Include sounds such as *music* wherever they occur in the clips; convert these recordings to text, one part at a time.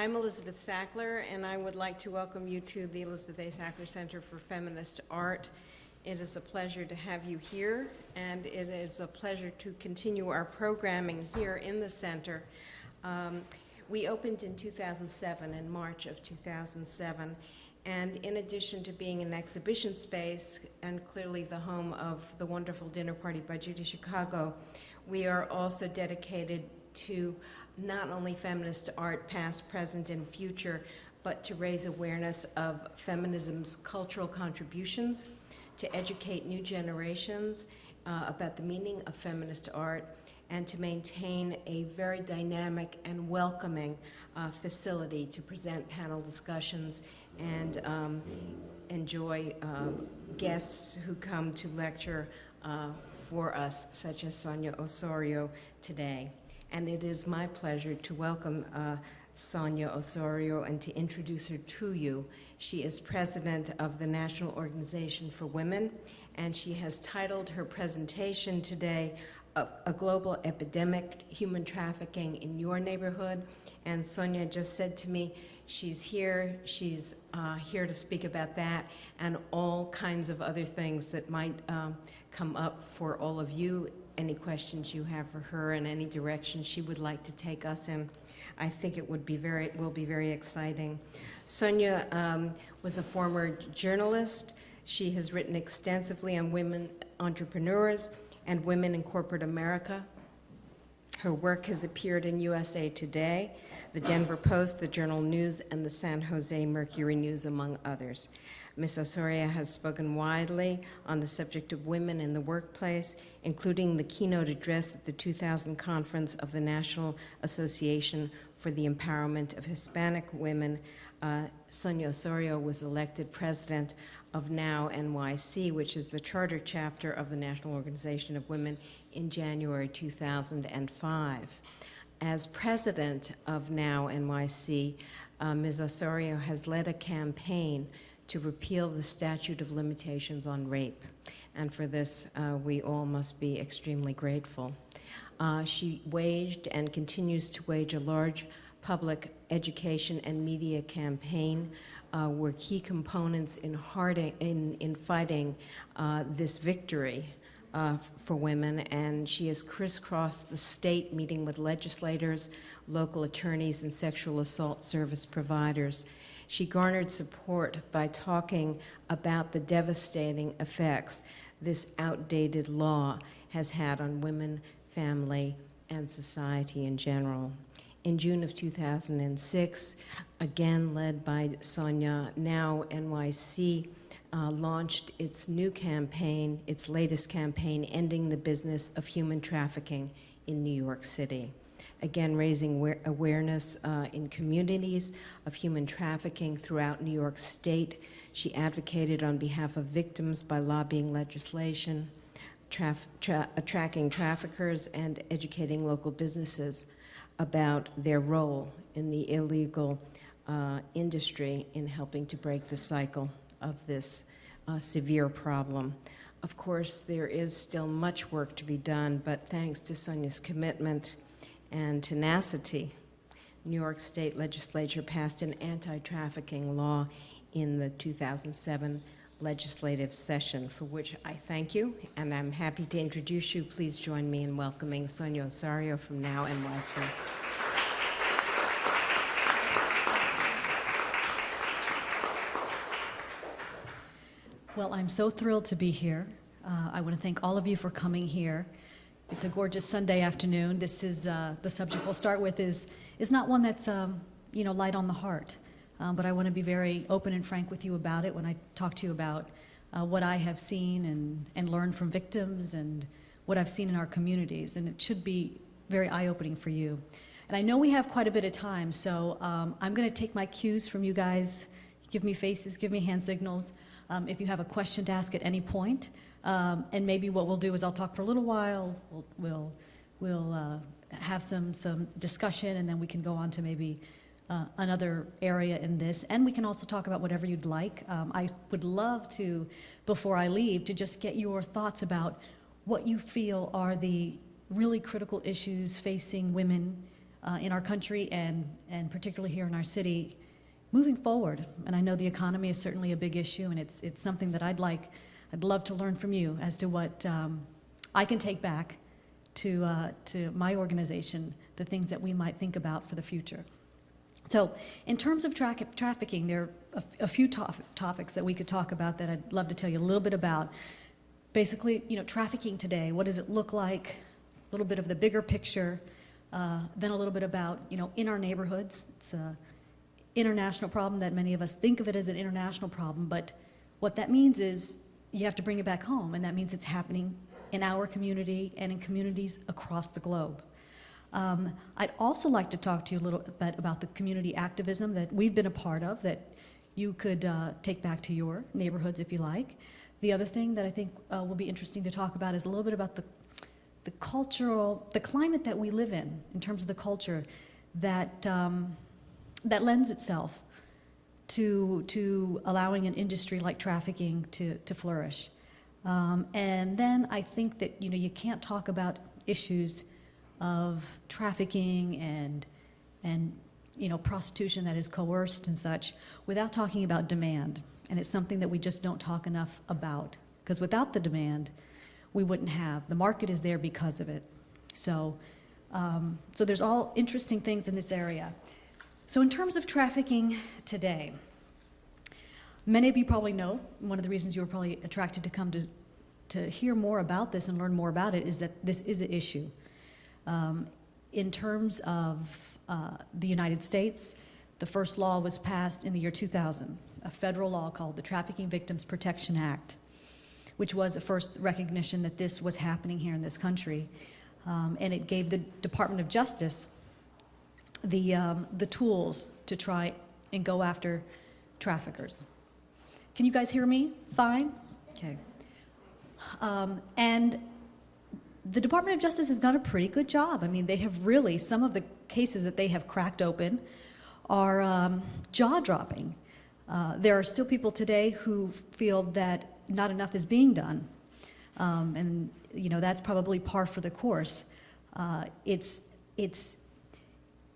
I'm Elizabeth Sackler, and I would like to welcome you to the Elizabeth A. Sackler Center for Feminist Art. It is a pleasure to have you here, and it is a pleasure to continue our programming here in the center. Um, we opened in 2007, in March of 2007, and in addition to being an exhibition space and clearly the home of the wonderful dinner party by Judy Chicago, we are also dedicated to not only feminist art, past, present, and future, but to raise awareness of feminism's cultural contributions, to educate new generations uh, about the meaning of feminist art, and to maintain a very dynamic and welcoming uh, facility to present panel discussions and um, enjoy uh, guests who come to lecture uh, for us, such as Sonia Osorio today. And it is my pleasure to welcome uh, Sonia Osorio and to introduce her to you. She is president of the National Organization for Women, and she has titled her presentation today, A, a Global Epidemic, Human Trafficking in Your Neighborhood. And Sonia just said to me, she's here, she's uh, here to speak about that and all kinds of other things that might um, come up for all of you any questions you have for her and any direction she would like to take us in. I think it would be very, will be very exciting. Sonia um, was a former journalist. She has written extensively on women entrepreneurs and women in corporate America. Her work has appeared in USA Today, the Denver Post, the Journal News, and the San Jose Mercury News, among others. Ms. Osorio has spoken widely on the subject of women in the workplace, including the keynote address at the 2000 conference of the National Association for the Empowerment of Hispanic Women. Uh, Sonia Osorio was elected president of NOW NYC, which is the charter chapter of the National Organization of Women, in January 2005. As president of NOW NYC, uh, Ms. Osorio has led a campaign to repeal the statute of limitations on rape. And for this, uh, we all must be extremely grateful. Uh, she waged and continues to wage a large public education and media campaign uh, were key components in, harding, in, in fighting uh, this victory uh, for women, and she has crisscrossed the state meeting with legislators, local attorneys, and sexual assault service providers. She garnered support by talking about the devastating effects this outdated law has had on women, family, and society in general. In June of 2006, again led by Sonia, NOW NYC, uh, launched its new campaign, its latest campaign, Ending the Business of Human Trafficking in New York City again raising awareness uh, in communities of human trafficking throughout New York State. She advocated on behalf of victims by lobbying legislation, traf tra uh, tracking traffickers, and educating local businesses about their role in the illegal uh, industry in helping to break the cycle of this uh, severe problem. Of course, there is still much work to be done, but thanks to Sonia's commitment and tenacity, New York State Legislature passed an anti-trafficking law in the 2007 legislative session, for which I thank you, and I'm happy to introduce you. Please join me in welcoming Sonia Osorio from NOW NYC. Well, I'm so thrilled to be here. Uh, I want to thank all of you for coming here. It's a gorgeous Sunday afternoon. This is uh, the subject we'll start with is is not one that's um, you know light on the heart, um, but I want to be very open and frank with you about it when I talk to you about uh, what I have seen and and learned from victims and what I've seen in our communities, and it should be very eye-opening for you. And I know we have quite a bit of time, so um, I'm going to take my cues from you guys. Give me faces, give me hand signals. Um, if you have a question to ask at any point. Um, and maybe what we'll do is I'll talk for a little while, we'll, we'll, we'll uh, have some, some discussion, and then we can go on to maybe uh, another area in this. And we can also talk about whatever you'd like. Um, I would love to, before I leave, to just get your thoughts about what you feel are the really critical issues facing women uh, in our country and, and particularly here in our city moving forward. And I know the economy is certainly a big issue, and it's, it's something that I'd like, I'd love to learn from you as to what um, I can take back to, uh, to my organization, the things that we might think about for the future. So, in terms of tra- trafficking, there are a, a few to- topics that we could talk about that I'd love to tell you a little bit about. Basically, you know, trafficking today, what does it look like? A little bit of the bigger picture, uh, then a little bit about, you know, in our neighborhoods. It's a international problem that many of us think of it as an international problem, but what that means is you have to bring it back home, and that means it's happening in our community and in communities across the globe. Um, I'd also like to talk to you a little bit about the community activism that we've been a part of that you could uh, take back to your neighborhoods if you like. The other thing that I think uh, will be interesting to talk about is a little bit about the, the cultural, the climate that we live in, in terms of the culture that, um, that lends itself to, to allowing an industry like trafficking to, to flourish. Um, and then I think that you know you can't talk about issues of trafficking and and you know prostitution that is coerced and such without talking about demand. And it's something that we just don't talk enough about because without the demand, we wouldn't have. The market is there because of it. So, um, so there's all interesting things in this area. So in terms of trafficking today. Many of you probably know, one of the reasons you were probably attracted to come to, to hear more about this and learn more about it is that this is an issue. Um, in terms of uh, the United States, the first law was passed in the year 2000, a federal law called the Trafficking Victims Protection Act, which was a first recognition that this was happening here in this country. Um, and it gave the Department of Justice the, um, the tools to try and go after traffickers. Can you guys hear me fine? Okay. Um, and the Department of Justice has done a pretty good job. I mean, they have really, some of the cases that they have cracked open are um, jaw dropping. Uh, there are still people today who feel that not enough is being done. Um, and, you know, that's probably par for the course. Uh, it's, it's,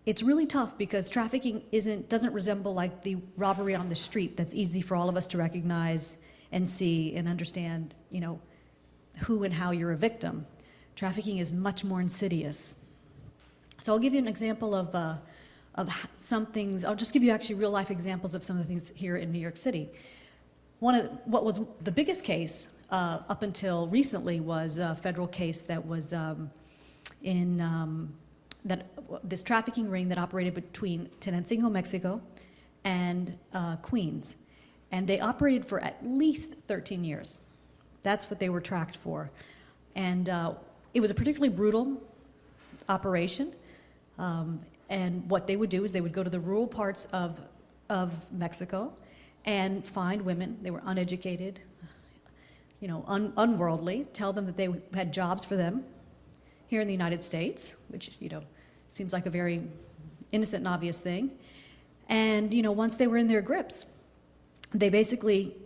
it's really tough because trafficking isn't, doesn't resemble like the robbery on the street that's easy for all of us to recognize and see and understand, you know, who and how you're a victim. Trafficking is much more insidious. So I'll give you an example of, uh, of some things. I'll just give you actually real life examples of some of the things here in New York City. One of what was the biggest case uh, up until recently was a federal case that was um, in um, that this trafficking ring that operated between Tenancingo, Mexico, and uh, Queens, and they operated for at least 13 years. That's what they were tracked for, and uh, it was a particularly brutal operation. Um, and what they would do is they would go to the rural parts of, of Mexico and find women. They were uneducated, you know, un unworldly, tell them that they had jobs for them here in the United States, which, you know, seems like a very innocent and obvious thing. And, you know, once they were in their grips, they basically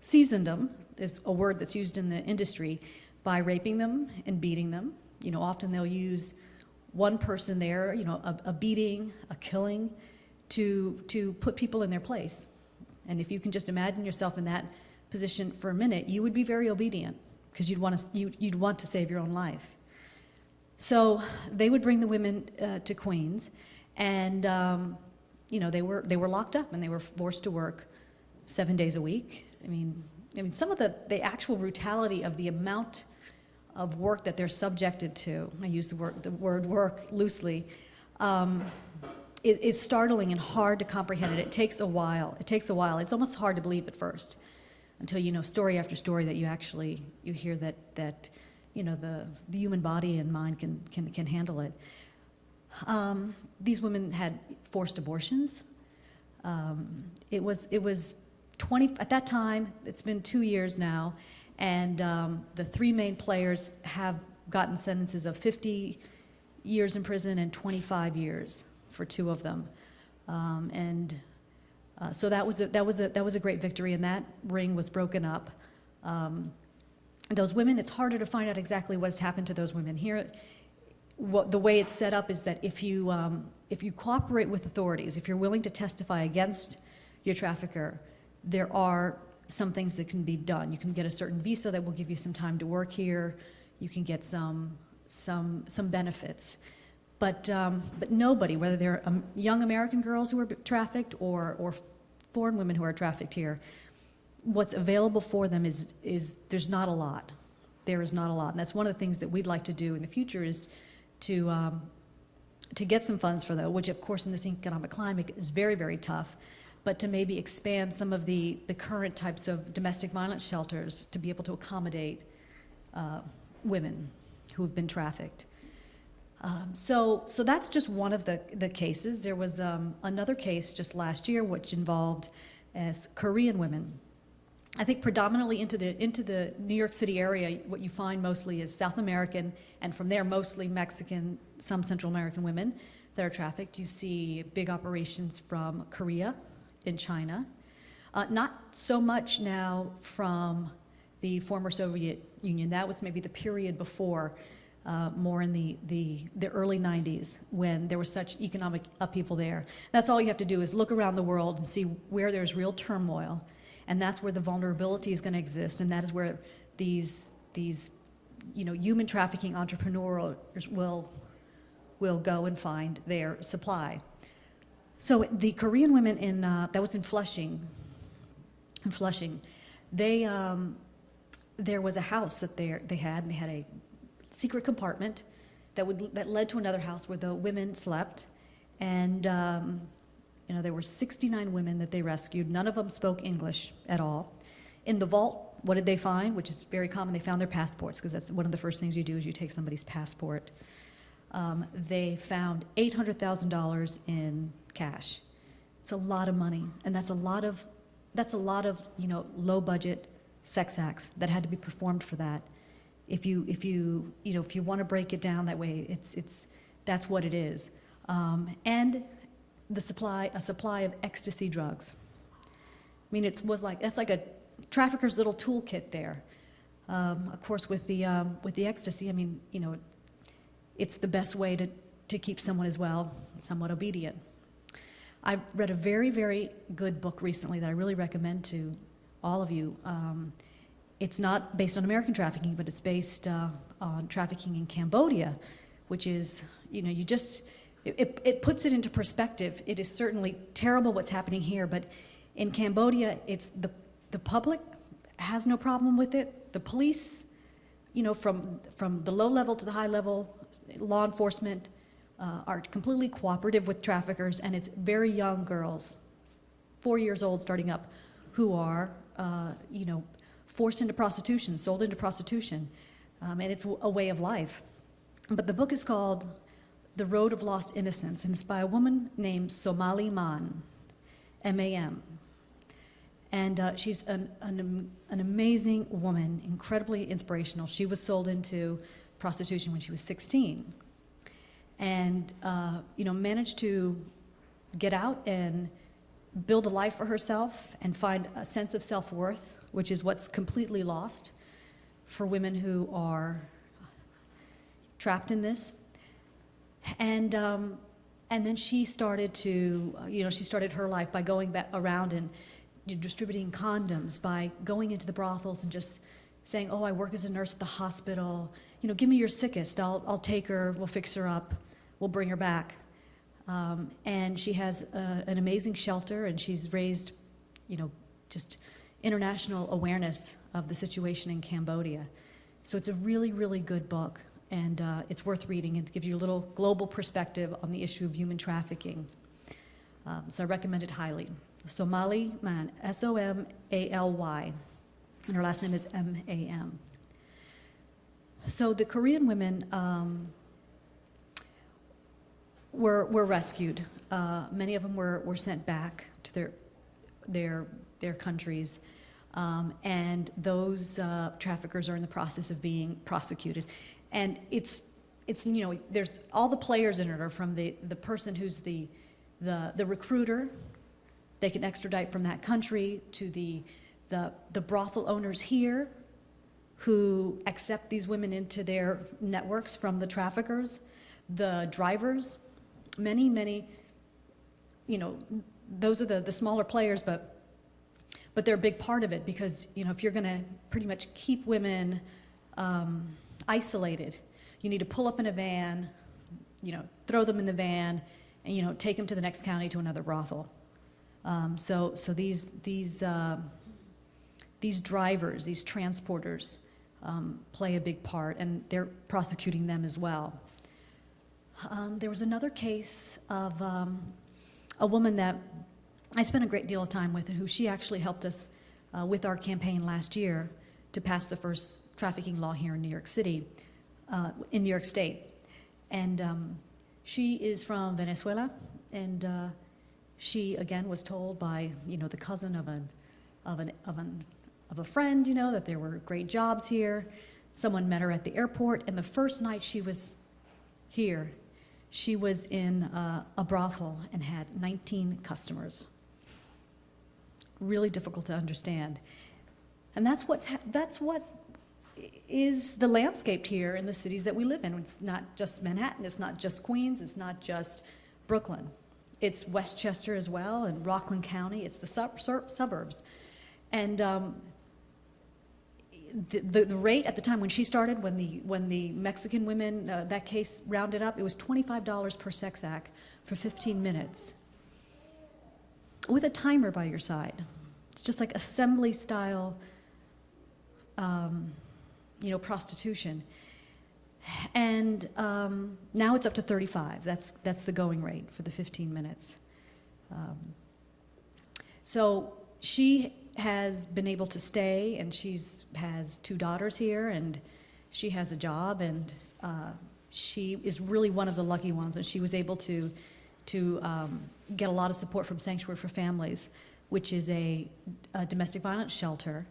seasoned them, is a word that's used in the industry, by raping them and beating them. You know, often they'll use one person there, you know, a, a beating, a killing, to, to put people in their place. And if you can just imagine yourself in that position for a minute, you would be very obedient because you'd want to, you, you'd want to save your own life. So they would bring the women uh, to Queens, and um, you know they were they were locked up and they were forced to work seven days a week. I mean, I mean some of the the actual brutality of the amount of work that they're subjected to. I use the word the word work loosely. Um, it, it's startling and hard to comprehend it. It takes a while. It takes a while. It's almost hard to believe at first, until you know story after story that you actually you hear that that you know, the, the human body and mind can, can, can handle it. Um, these women had forced abortions. Um, it was, it was 20, at that time, it's been two years now, and um, the three main players have gotten sentences of 50 years in prison and 25 years for two of them. Um, and uh, so that was, a, that, was a, that was a great victory, and that ring was broken up. Um, those women, it's harder to find out exactly what's happened to those women. Here, what, the way it's set up is that if you, um, if you cooperate with authorities, if you're willing to testify against your trafficker, there are some things that can be done. You can get a certain visa that will give you some time to work here. You can get some, some, some benefits. But, um, but nobody, whether they're um, young American girls who are trafficked or, or foreign women who are trafficked here, what's available for them is, is there's not a lot. There is not a lot. And that's one of the things that we'd like to do in the future is to, um, to get some funds for that, which of course in this economic climate is very, very tough, but to maybe expand some of the, the current types of domestic violence shelters to be able to accommodate uh, women who have been trafficked. Um, so, so that's just one of the, the cases. There was um, another case just last year which involved as Korean women. I think predominantly into the, into the New York City area, what you find mostly is South American, and from there mostly Mexican, some Central American women that are trafficked. You see big operations from Korea in China. Uh, not so much now from the former Soviet Union. That was maybe the period before uh, more in the, the, the early 90s when there was such economic upheaval there. That's all you have to do is look around the world and see where there's real turmoil. And that's where the vulnerability is going to exist. And that is where these, these you know, human trafficking entrepreneurs will, will go and find their supply. So the Korean women in, uh, that was in Flushing, in Flushing, they, um, there was a house that they, they had, and they had a secret compartment that would that led to another house where the women slept, and um, you know there were 69 women that they rescued. None of them spoke English at all. In the vault, what did they find? Which is very common. They found their passports because that's one of the first things you do is you take somebody's passport. Um, they found $800,000 in cash. It's a lot of money, and that's a lot of that's a lot of you know low budget sex acts that had to be performed for that if you if you you know if you want to break it down that way it's it's that's what it is um, and the supply a supply of ecstasy drugs. I mean it was like that's like a trafficker's little toolkit there. Um, of course with the um, with the ecstasy i mean you know it's the best way to to keep someone as well somewhat obedient. I read a very very good book recently that i really recommend to all of you. Um, it's not based on American trafficking, but it's based uh, on trafficking in Cambodia, which is, you know, you just, it, it puts it into perspective. It is certainly terrible what's happening here, but in Cambodia, it's the, the public has no problem with it. The police, you know, from, from the low level to the high level, law enforcement uh, are completely cooperative with traffickers, and it's very young girls, four years old starting up, who are, uh, you know, forced into prostitution, sold into prostitution, um, and it's a way of life. But the book is called The Road of Lost Innocence, and it's by a woman named Somaly Mam, M-A-M. And uh, she's an, an, an amazing woman, incredibly inspirational. She was sold into prostitution when she was 16 and uh, you know managed to get out and build a life for herself and find a sense of self-worth which is what's completely lost for women who are trapped in this. And, um, and then she started to, uh, you know, she started her life by going back around and distributing condoms, by going into the brothels and just saying, oh, I work as a nurse at the hospital. You know, give me your sickest. I'll, I'll take her, we'll fix her up, we'll bring her back. Um, and she has a, an amazing shelter and she's raised, you know, just international awareness of the situation in Cambodia. So it's a really, really good book, and uh, it's worth reading and gives you a little global perspective on the issue of human trafficking. Um, so I recommend it highly. Somaly Mam, S-O-M-A-L-Y, and her last name is M-A-M. So the Korean women um, were, were rescued. Uh, many of them were, were sent back to their, their, their countries. Um, and those uh, traffickers are in the process of being prosecuted. And it's, it's, you know, there's all the players in it are from the, the person who's the, the, the recruiter, they can extradite from that country to the, the, the brothel owners here who accept these women into their networks from the traffickers. The drivers, many, many, you know, those are the, the smaller players, but but they're a big part of it because you know if you're going to pretty much keep women um, isolated, you need to pull up in a van, you know, throw them in the van, and you know take them to the next county to another brothel. Um, so so these these uh, these drivers, these transporters, um, play a big part, and they're prosecuting them as well. Um, there was another case of um, a woman that I spent a great deal of time with, and who she actually helped us uh, with our campaign last year to pass the first trafficking law here in New York City, uh, in New York State. And um, she is from Venezuela, and uh, she again was told by you know the cousin of an of an of an of a friend, you know, that there were great jobs here. Someone met her at the airport, and the first night she was here, she was in uh, a brothel and had 19 customers. Really difficult to understand. And that's, what's that's what is the landscape here in the cities that we live in. It's not just Manhattan, it's not just Queens, it's not just Brooklyn. It's Westchester as well, and Rockland County, it's the sub- suburbs. And um, the, the, the rate at the time when she started, when the, when the Mexican women, uh, that case rounded up, it was $25 per sex act for 15 minutes with a timer by your side. It's just like assembly style, um, you know, prostitution. And um, now it's up to 35. That's, that's the going rate for the 15 minutes. Um, so she has been able to stay, and she's has two daughters here, and she has a job, and uh, she is really one of the lucky ones, and she was able to to um, get a lot of support from Sanctuary for Families, which is a, a domestic violence shelter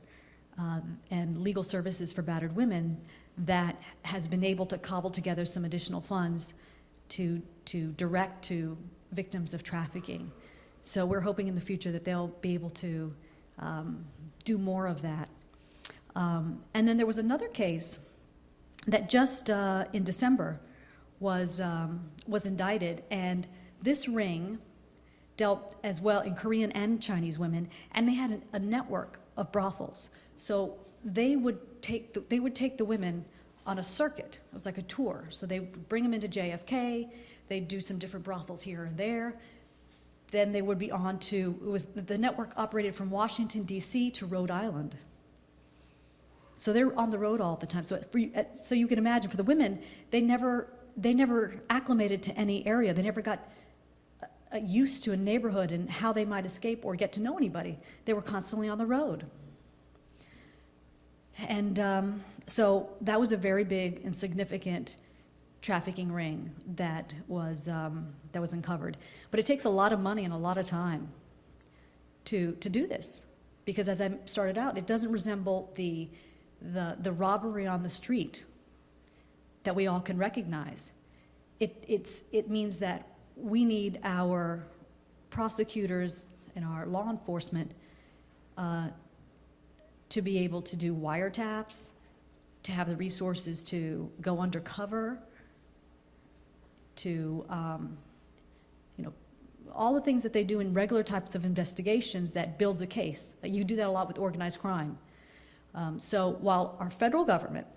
um, and legal services for battered women that has been able to cobble together some additional funds to to direct to victims of trafficking. So we're hoping in the future that they'll be able to um, do more of that. Um, and then there was another case that just uh, in December was, um, was indicted, and this ring dealt as well in Korean and Chinese women, and they had an, a network of brothels. So they would take the, they would take the women on a circuit. It was like a tour. So they would bring them into JFK. They'd do some different brothels here and there then they would be on to, it was, the network operated from Washington, D.C. to Rhode Island. So they're on the road all the time. So, for, so you can imagine for the women, they never, they never acclimated to any area. They never got uh, used to a neighborhood and how they might escape or get to know anybody. They were constantly on the road. And um, so that was a very big and significant trafficking ring that was, um, that was uncovered. But it takes a lot of money and a lot of time to, to do this. Because as I started out, it doesn't resemble the, the, the robbery on the street that we all can recognize. It, it's, it means that we need our prosecutors and our law enforcement uh, to be able to do wiretaps, to have the resources to go undercover, to, um, you know, all the things that they do in regular types of investigations that builds a case. You do that a lot with organized crime. Um, so while our federal government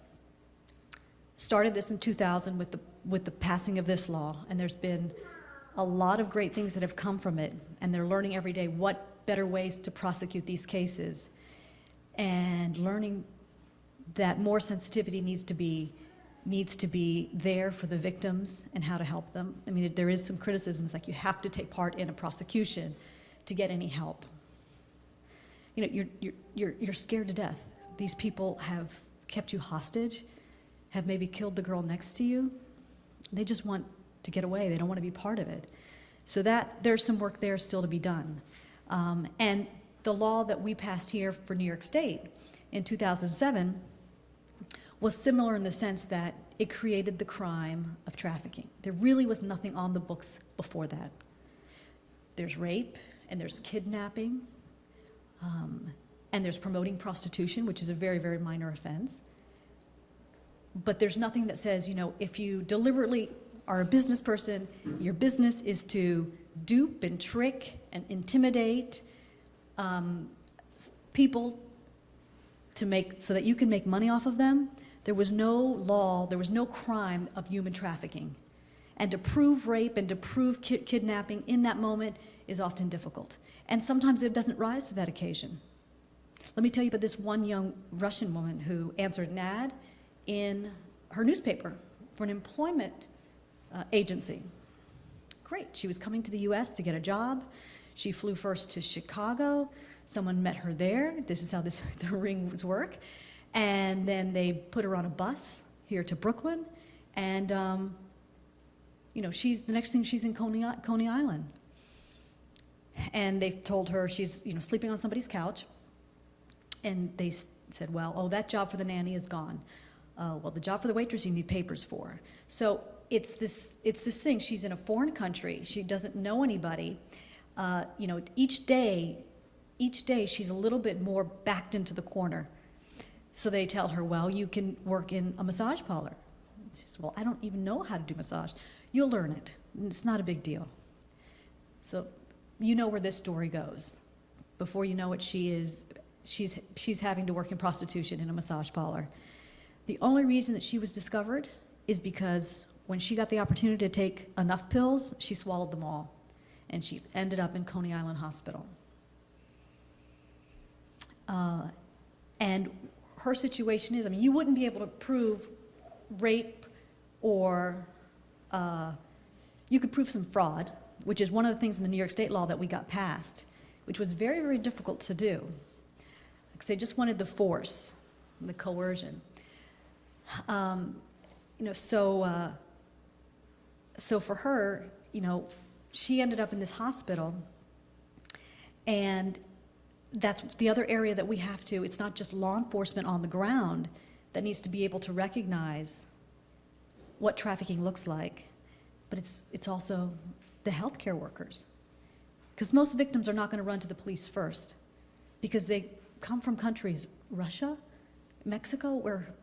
started this in 2000 with the, with the passing of this law, and there's been a lot of great things that have come from it, and they're learning every day what better ways to prosecute these cases, and learning that more sensitivity needs to be needs to be there for the victims and how to help them. I mean, there is some criticisms like you have to take part in a prosecution to get any help. You know, you're, you're, you're, you're scared to death. These people have kept you hostage, have maybe killed the girl next to you. They just want to get away. They don't want to be part of it. So that there's some work there still to be done. Um, and the law that we passed here for New York State in 2007 was similar in the sense that it created the crime of trafficking. There really was nothing on the books before that. There's rape, and there's kidnapping, um, and there's promoting prostitution, which is a very, very minor offense. But there's nothing that says, you know, if you deliberately are a business person, your business is to dupe and trick and intimidate um, people to make so that you can make money off of them. There was no law, there was no crime of human trafficking. And to prove rape and to prove ki- kidnapping in that moment is often difficult. And sometimes it doesn't rise to that occasion. Let me tell you about this one young Russian woman who answered an ad in her newspaper for an employment uh, agency. Great. She was coming to the US to get a job. She flew first to Chicago. Someone met her there. This is how this, *laughs* the rings work. And then they put her on a bus here to Brooklyn. And, um, you know, she's, the next thing she's in Coney, Coney Island. And they told her she's, you know, sleeping on somebody's couch. And they said, well, oh, that job for the nanny is gone. Uh, well, the job for the waitress you need papers for. So it's this, it's this thing. She's in a foreign country. She doesn't know anybody. Uh, you know, each day, each day she's a little bit more backed into the corner. So they tell her, well, you can work in a massage parlor. She says, well, I don't even know how to do massage. You'll learn it. It's not a big deal. So you know where this story goes. Before you know it, she is, she's, she's having to work in prostitution in a massage parlor. The only reason that she was discovered is because when she got the opportunity to take enough pills, she swallowed them all. And she ended up in Coney Island Hospital. Uh, and her situation is, I mean, you wouldn't be able to prove rape or uh, you could prove some fraud, which is one of the things in the New York State law that we got passed, which was very, very difficult to do. Because they just wanted the force, the coercion. Um, you know, so, uh, so for her, you know, she ended up in this hospital, and that's the other area that we have to, it's not just law enforcement on the ground that needs to be able to recognize what trafficking looks like, but it's, it's also the healthcare workers. Because most victims are not going to run to the police first, because they come from countries, Russia, Mexico, where,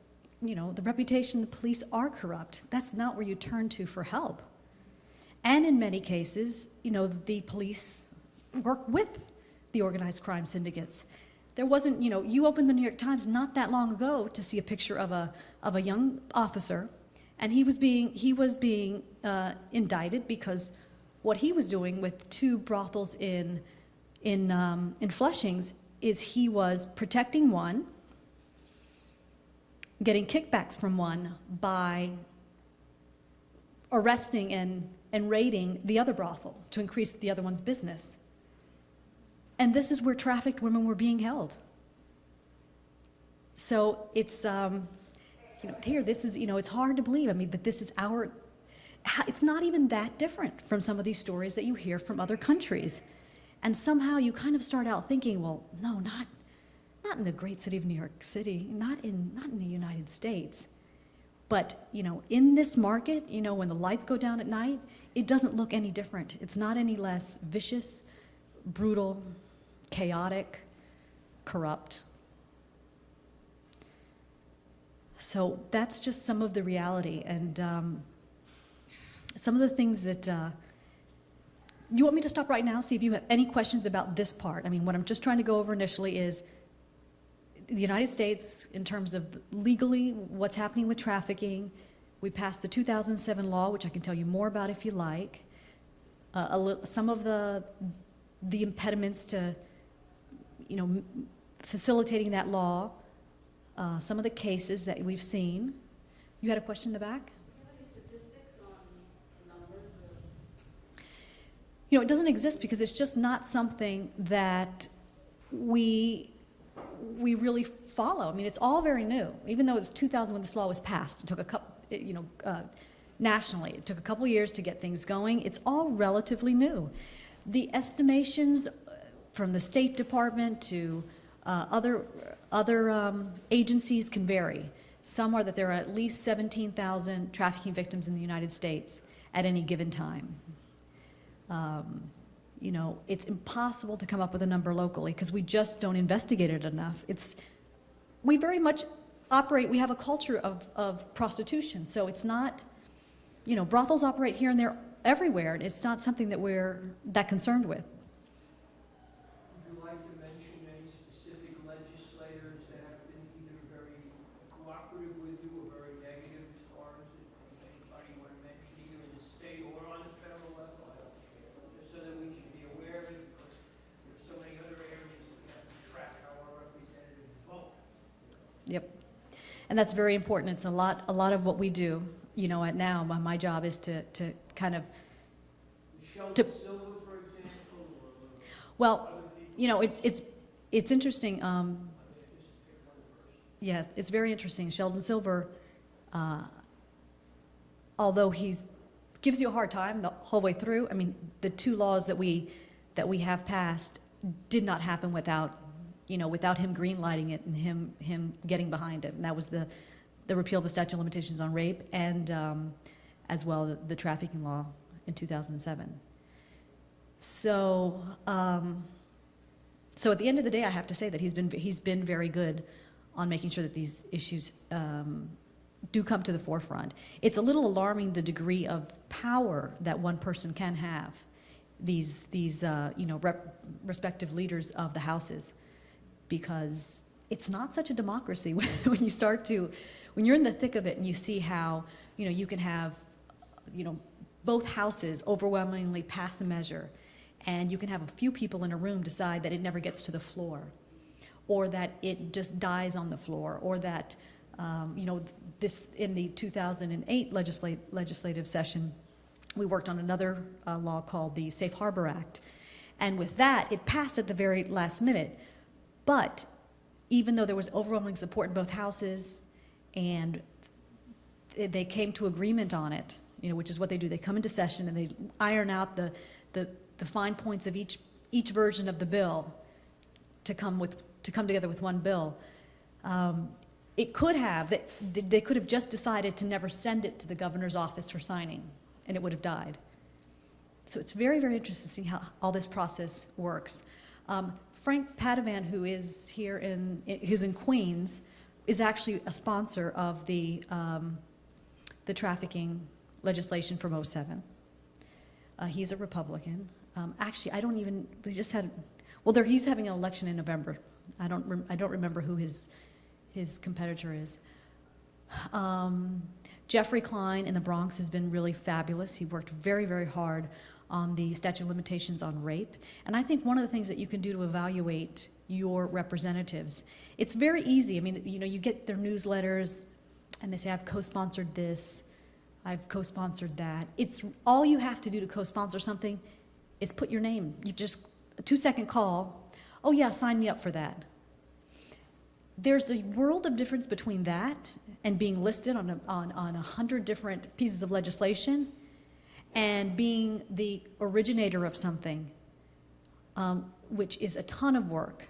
you know, the reputation the police are corrupt. That's not where you turn to for help. And in many cases, you know, the police work with the organized crime syndicates. There wasn't, you know, you opened the New York Times not that long ago to see a picture of a, of a young officer, and he was being, he was being uh, indicted because what he was doing with two brothels in, in, um, in Flushings is he was protecting one, getting kickbacks from one by arresting and, and raiding the other brothel to increase the other one's business. And this is where trafficked women were being held. So it's, um, you know, here, this is, you know, it's hard to believe. I mean, but this is our, it's not even that different from some of these stories that you hear from other countries. And somehow you kind of start out thinking, well, no, not, not in the great city of New York City, not in, not in the United States. But, you know, in this market, you know, when the lights go down at night, it doesn't look any different. It's not any less vicious, brutal, chaotic, corrupt. So that's just some of the reality and um, some of the things that. Uh, you want me to stop right now, see if you have any questions about this part? I mean, what I'm just trying to go over initially is the United States, in terms of legally what's happening with trafficking, we passed the 2007 law, which I can tell you more about if you like. Uh, a li- some of the the impediments to, you know, facilitating that law. Uh, some of the cases that we've seen. You had a question in the back. You know, it doesn't exist because it's just not something that we we really follow. I mean, it's all very new. Even though it's 2000 when this law was passed, it took a couple, you know, uh, nationally, it took a couple years to get things going. It's all relatively new. The estimations uh, from the State Department to uh, other other um, agencies can vary. Some are that there are at least 17,000 trafficking victims in the United States at any given time. Um, you know, it's impossible to come up with a number locally because we just don't investigate it enough. It's, we very much operate, we have a culture of, of prostitution, so it's not, you know, brothels operate here and there everywhere, and it's not something that we're that concerned with. Would you like to mention any specific legislators that have been either very cooperative with you or very negative as far as it? Anybody you want to mention, either in the state or on the federal level? I don't care, just so that we should be aware of it, because there's so many other areas that we have to track how our representatives vote. Yep. And that's very important. It's a lot, a lot of what we do, you know, at now, my, my job is to, to kind of, Sheldon To- Silver, for example, well, you know, it's, it's, it's interesting, um, I mean, just pick one person. yeah, it's very interesting. Sheldon Silver, uh, although he's, gives you a hard time the whole way through, I mean, the two laws that we, that we have passed did not happen without, you know, without him greenlighting it and him, him getting behind it. And that was the, the repeal of the statute of limitations on rape and, um, as well, the, the trafficking law in 2007. So, um, so at the end of the day, I have to say that he's been, he's been very good on making sure that these issues um, do come to the forefront. It's a little alarming the degree of power that one person can have. These, these uh, you know, respective leaders of the houses, because it's not such a democracy *laughs* when, when you start to, when you're in the thick of it and you see how, you know, you can have, you know, both houses overwhelmingly pass a measure, and you can have a few people in a room decide that it never gets to the floor, or that it just dies on the floor, or that, um, you know, this, in the 2008 legislate, legislative session, we worked on another uh, law called the Safe Harbor Act. And with that, it passed at the very last minute. But even though there was overwhelming support in both houses, and they came to agreement on it, you know, which is what they do. They come into session and they iron out the, the, the fine points of each, each version of the bill to come with, to come together with one bill. Um, it could have, they could have just decided to never send it to the governor's office for signing, and it would have died. So it's very, very interesting to see how all this process works. Um, Frank Padavan, who is here in, who's in Queens, is actually a sponsor of the, um, the trafficking legislation from '07. Uh, he's a Republican. Um, actually, I don't even, we just had, well, there, he's having an election in November. I don't, I don't remember who his, his competitor is. Um, Jeffrey Klein in the Bronx has been really fabulous. He worked very, very hard on the statute of limitations on rape. And I think one of the things that you can do to evaluate your representatives, it's very easy. I mean, you know, you get their newsletters and they say, I've co-sponsored this, I've co-sponsored that. It's all you have to do to co-sponsor something is put your name. You just a two-second call. Oh yeah, sign me up for that. There's a world of difference between that and being listed on a, on, on a hundred different pieces of legislation and being the originator of something, um, which is a ton of work.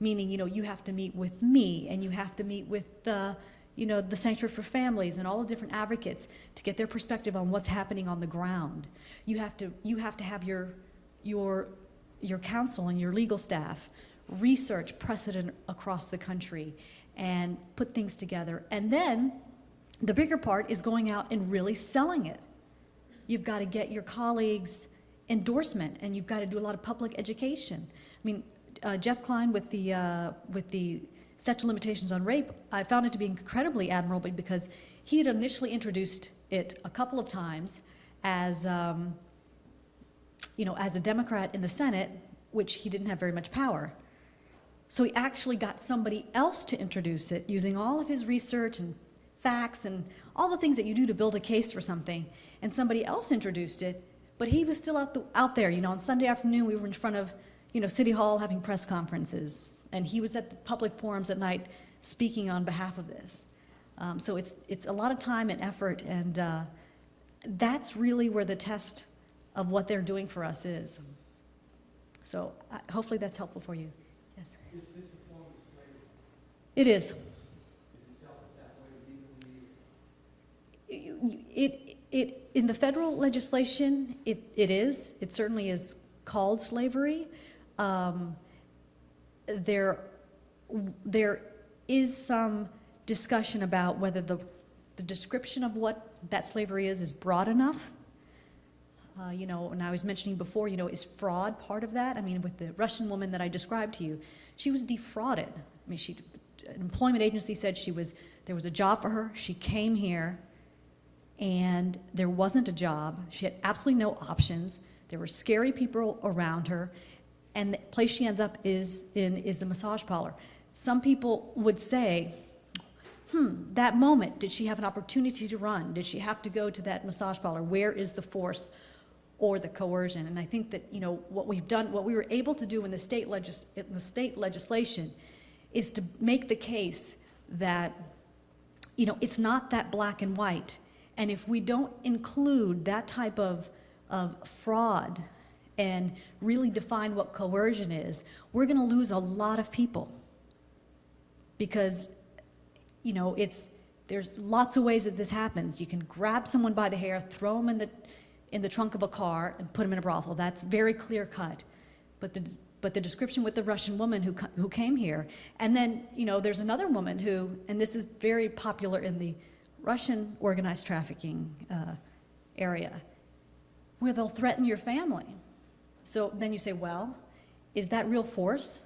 Meaning, you know, you have to meet with me and you have to meet with the, you know, the Sanctuary for Families and all the different advocates to get their perspective on what's happening on the ground. You have to, you have to have your, your, your counsel and your legal staff research precedent across the country and put things together. And then the bigger part is going out and really selling it. You've got to get your colleagues endorsement and you've got to do a lot of public education. I mean, uh, Jeff Klein with the, uh, with the of limitations on rape, I found it to be incredibly admirable because he had initially introduced it a couple of times as, um, you know, as a Democrat in the Senate, which he didn't have very much power. So he actually got somebody else to introduce it using all of his research and facts and all the things that you do to build a case for something. And somebody else introduced it, but he was still out, the, out there. You know, on Sunday afternoon, we were in front of, you know, City Hall having press conferences. And he was at the public forums at night speaking on behalf of this. Um, so it's, it's a lot of time and effort, and uh, that's really where the test of what they're doing for us is. So uh, hopefully that's helpful for you. Yes. Is this a form of slavery? It is. Is it dealt with that way legally? It, it, in the federal legislation, it, it is. It certainly is called slavery. Um, there, there is some discussion about whether the, the description of what that slavery is is broad enough. Uh, you know, and I was mentioning before, you know, is fraud part of that? I mean, with the Russian woman that I described to you, she was defrauded. I mean, she, an employment agency said she was, there was a job for her. She came here, and there wasn't a job. She had absolutely no options. There were scary people around her, and the place she ends up is in is a massage parlor. Some people would say, "Hmm, that moment, did she have an opportunity to run? Did she have to go to that massage parlor? Where is the force or the coercion?" And I think that you know what we've done, what we were able to do in the state legis- in the state legislation, is to make the case that you know it's not that black and white. And if we don't include that type of, of fraud and really define what coercion is, we're going to lose a lot of people. Because, you know, it's, there's lots of ways that this happens. You can grab someone by the hair, throw them in the, in the trunk of a car, and put them in a brothel. That's very clear cut. But the, but the description with the Russian woman who, who came here, and then, you know, there's another woman who, and this is very popular in the Russian organized trafficking uh, area, where they'll threaten your family. So then you say, well, is that real force?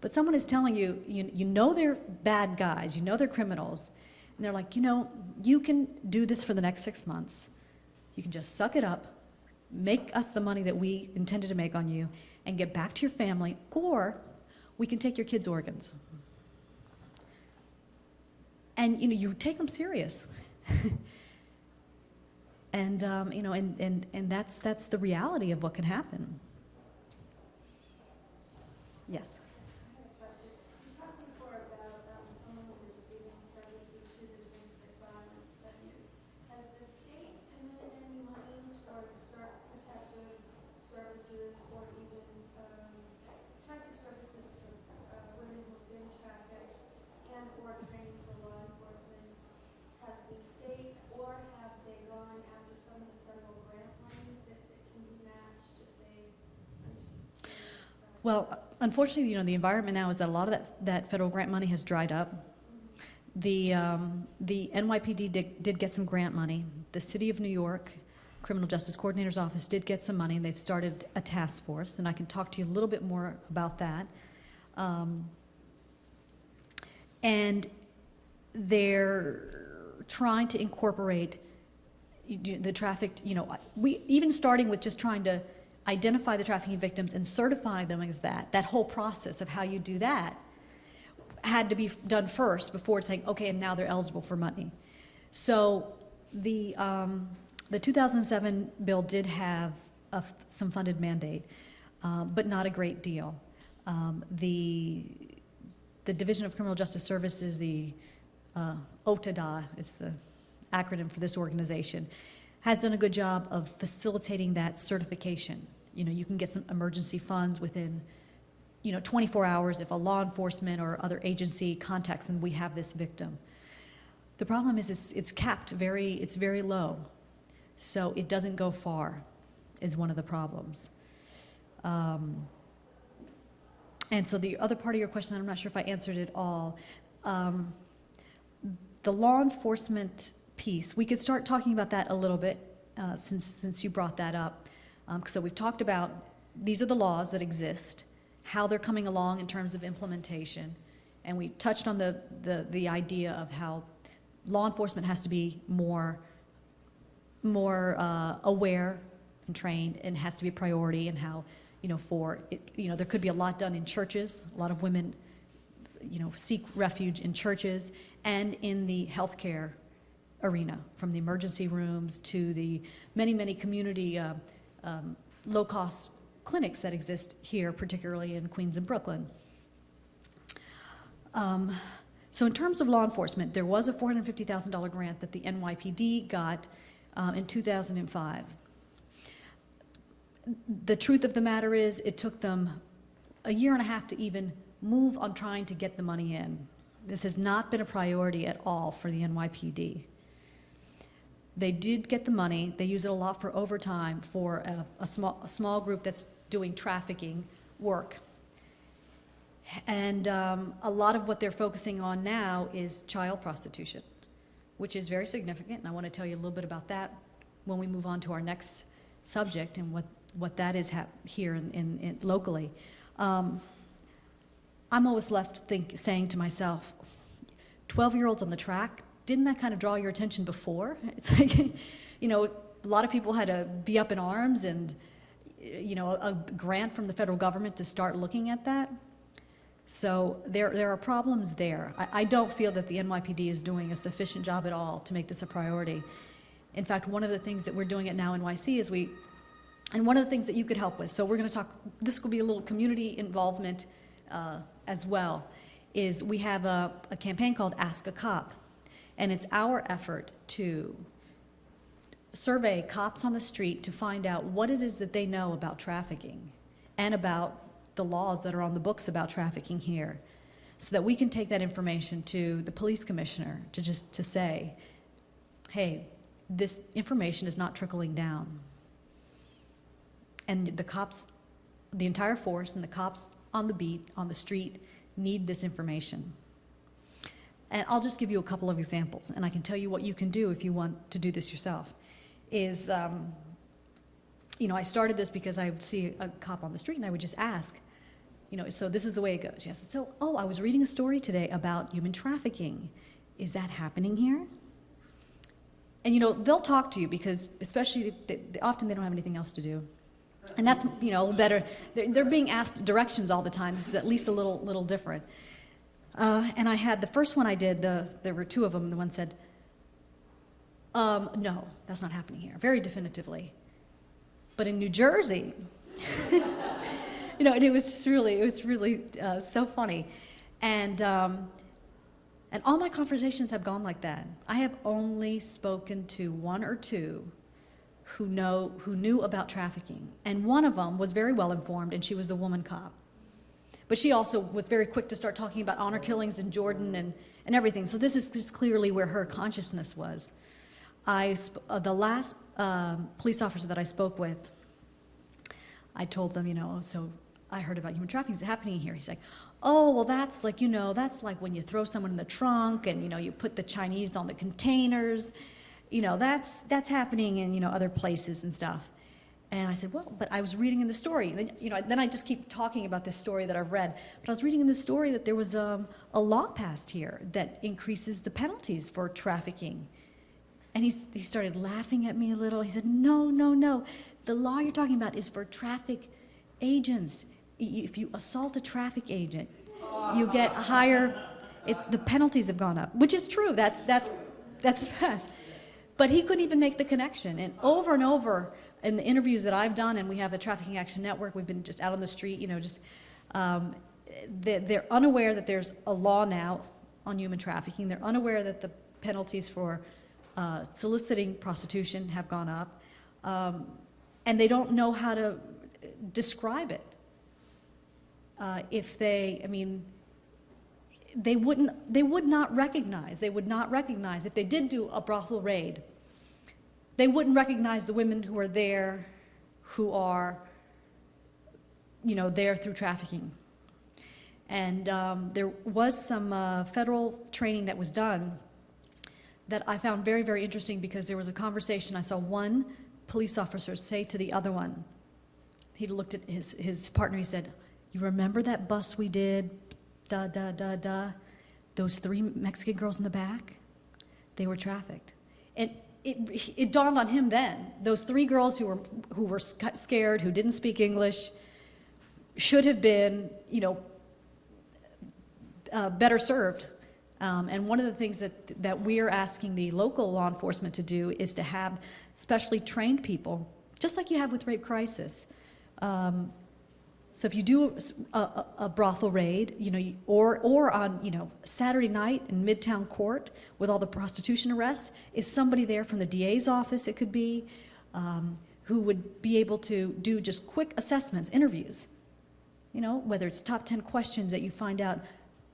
But someone is telling you, you, you know they're bad guys, you know they're criminals, and they're like, you know, you can do this for the next six months. You can just suck it up, make us the money that we intended to make on you, and get back to your family, or we can take your kids' organs. And you know, you take them serious. *laughs* and um, you know, and, and, and that's that's the reality of what can happen. Yes. I have a question. You talked before about um, someone receiving services through the domestic violence venues. Has the state committed any money towards cer- protective services or even um, protective services for uh, women who've been trafficked and or training for law enforcement? Has the state or have they gone after some of the federal grant money that that can be matched if they? Well, unfortunately, you know, the environment now is that a lot of that, that federal grant money has dried up. The, um, the NYPD did, did get some grant money. The City of New York Criminal Justice Coordinator's Office did get some money, and they've started a task force, and I can talk to you a little bit more about that. Um, and they're trying to incorporate the trafficked, you know, we, even starting with just trying to identify the trafficking victims and certify them as that, that whole process of how you do that had to be done first before saying, okay, and now they're eligible for money. So the, um, the 2007 bill did have a some funded mandate, uh, but not a great deal. Um, the, the Division of Criminal Justice Services, the uh, OTDA is the acronym for this organization, has done a good job of facilitating that certification. You know, you can get some emergency funds within, you know, 24 hours if a law enforcement or other agency contacts and we have this victim. The problem is it's, it's capped very, it's very low. So it doesn't go far is one of the problems. Um, and so the other part of your question, I'm not sure if I answered it all. Um, the law enforcement piece, we could start talking about that a little bit uh, since, since you brought that up. Um, so we've talked about these are the laws that exist, how they're coming along in terms of implementation, and we touched on the, the, the idea of how law enforcement has to be more, more uh, aware and trained and has to be a priority and how, you know, for, it, you know, there could be a lot done in churches, a lot of women, you know, seek refuge in churches and in the healthcare arena, from the emergency rooms to the many, many community uh, um, low-cost clinics that exist here, particularly in Queens and Brooklyn. Um, so in terms of law enforcement, there was a $450,000 grant that the NYPD got um, in 2005. The truth of the matter is, it took them a year and a half to even move on trying to get the money in. This has not been a priority at all for the NYPD. They did get the money. They use it a lot for overtime for a, a small, a small group that's doing trafficking work. And um, a lot of what they're focusing on now is child prostitution, which is very significant, and I want to tell you a little bit about that when we move on to our next subject and what, what that is here in, in, in locally. Um, I'm always left think, saying to myself, 12 year olds on the track, didn't that kind of draw your attention before? *laughs* It's like, you know, a lot of people had to be up in arms and, you know, a grant from the federal government to start looking at that. So there, there are problems there. I, I don't feel that the NYPD is doing a sufficient job at all to make this a priority. In fact, one of the things that we're doing at NOW NYC is we, and one of the things that you could help with, so we're going to talk, this will be a little community involvement uh, as well, is we have a, a campaign called Ask a Cop. And it's our effort to survey cops on the street to find out what it is that they know about trafficking and about the laws that are on the books about trafficking here so that we can take that information to the police commissioner to just to say hey this information is not trickling down. And the cops the entire force and the cops on the beat on the street need this information and I'll just give you a couple of examples, and I can tell you what you can do if you want to do this yourself. Is, um, you know, I started this because I would see a cop on the street and I would just ask, you know, so this is the way it goes. Yes. So, oh, I was reading a story today about human trafficking. Is that happening here? And you know, they'll talk to you because, especially, they, they, often they don't have anything else to do. And that's, you know, better. They're, they're being asked directions all the time. This is at least a little, little different. Uh, and I had the first one I did, the, there were two of them. The one said, um, No, that's not happening here, very definitively. But in New Jersey, *laughs* you know, and it was just really, it was really uh, so funny. And, um, and all my conversations have gone like that. I have only spoken to one or two who, know, who knew about trafficking. And one of them was very well informed, and she was a woman cop. But she also was very quick to start talking about honor killings in Jordan and, and everything. So this is just clearly where her consciousness was. I, uh, the last um, police officer that I spoke with, I told them, you know, so I heard about human trafficking is happening here. He's like, oh, well, that's like, you know, that's like when you throw someone in the trunk and, you know, you put the Chinese on the containers. You know, that's, that's happening in, you know, other places and stuff. And I said, well, but I was reading in the story. And then, you know, then I just keep talking about this story that I've read. But I was reading in the story that there was um, a law passed here that increases the penalties for trafficking. And he, he started laughing at me a little. He said, no, no, no. The law you're talking about is for traffic agents. If you assault a traffic agent, you get higher, it's, the penalties have gone up, which is true. That's, that's, that's *laughs* fast. But he couldn't even make the connection. And over and over, in the interviews that I've done, and we have a Trafficking Action Network, we've been just out on the street, you know, just, um, they're, unaware that there's a law now on human trafficking. They're unaware that the penalties for uh, soliciting prostitution have gone up. Um, and they don't know how to describe it. Uh, if they, I mean, they wouldn't, they would not recognize, they would not recognize, if they did do a brothel raid, they wouldn't recognize the women who are there who are, you know, there through trafficking. And um, there was some uh, federal training that was done that I found very, very interesting because there was a conversation. I saw one police officer say to the other one, he looked at his, his partner, he said, You remember that bus we did? Da, da, da, da. Those three Mexican girls in the back? They were trafficked. And it, it dawned on him then, those three girls who were, who were scared, who didn't speak English, should have been, you know, uh, better served. Um, and one of the things that, that we're asking the local law enforcement to do is to have specially trained people, just like you have with rape crisis, um, so if you do a, a, brothel raid, you know, or, or on, you know, Saturday night in Midtown Court with all the prostitution arrests, is somebody there from the DA's office, it could be, um, who would be able to do just quick assessments, interviews. You know, whether it's top 10 questions that you find out,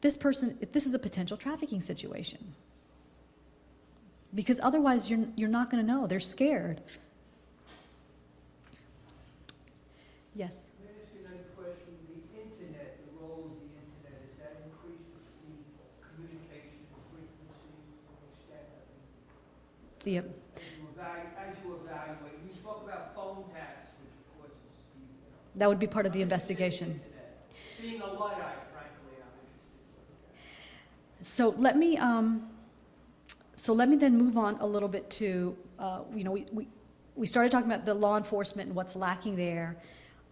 this person, if this is a potential trafficking situation. Because otherwise you're, you're not gonna know, they're scared. Yes? Let me ask you another question. The internet, the role of the internet, has that increased the communication frequency and extent of it? As you evaluate, you spoke about phone tax, which of course is, you know. that would be part of the I'm interested in investigation. Being a Luddite, frankly, I'm. So let me, um, so let me then move on a little bit to, uh, you know, we, we, we started talking about the law enforcement and what's lacking there,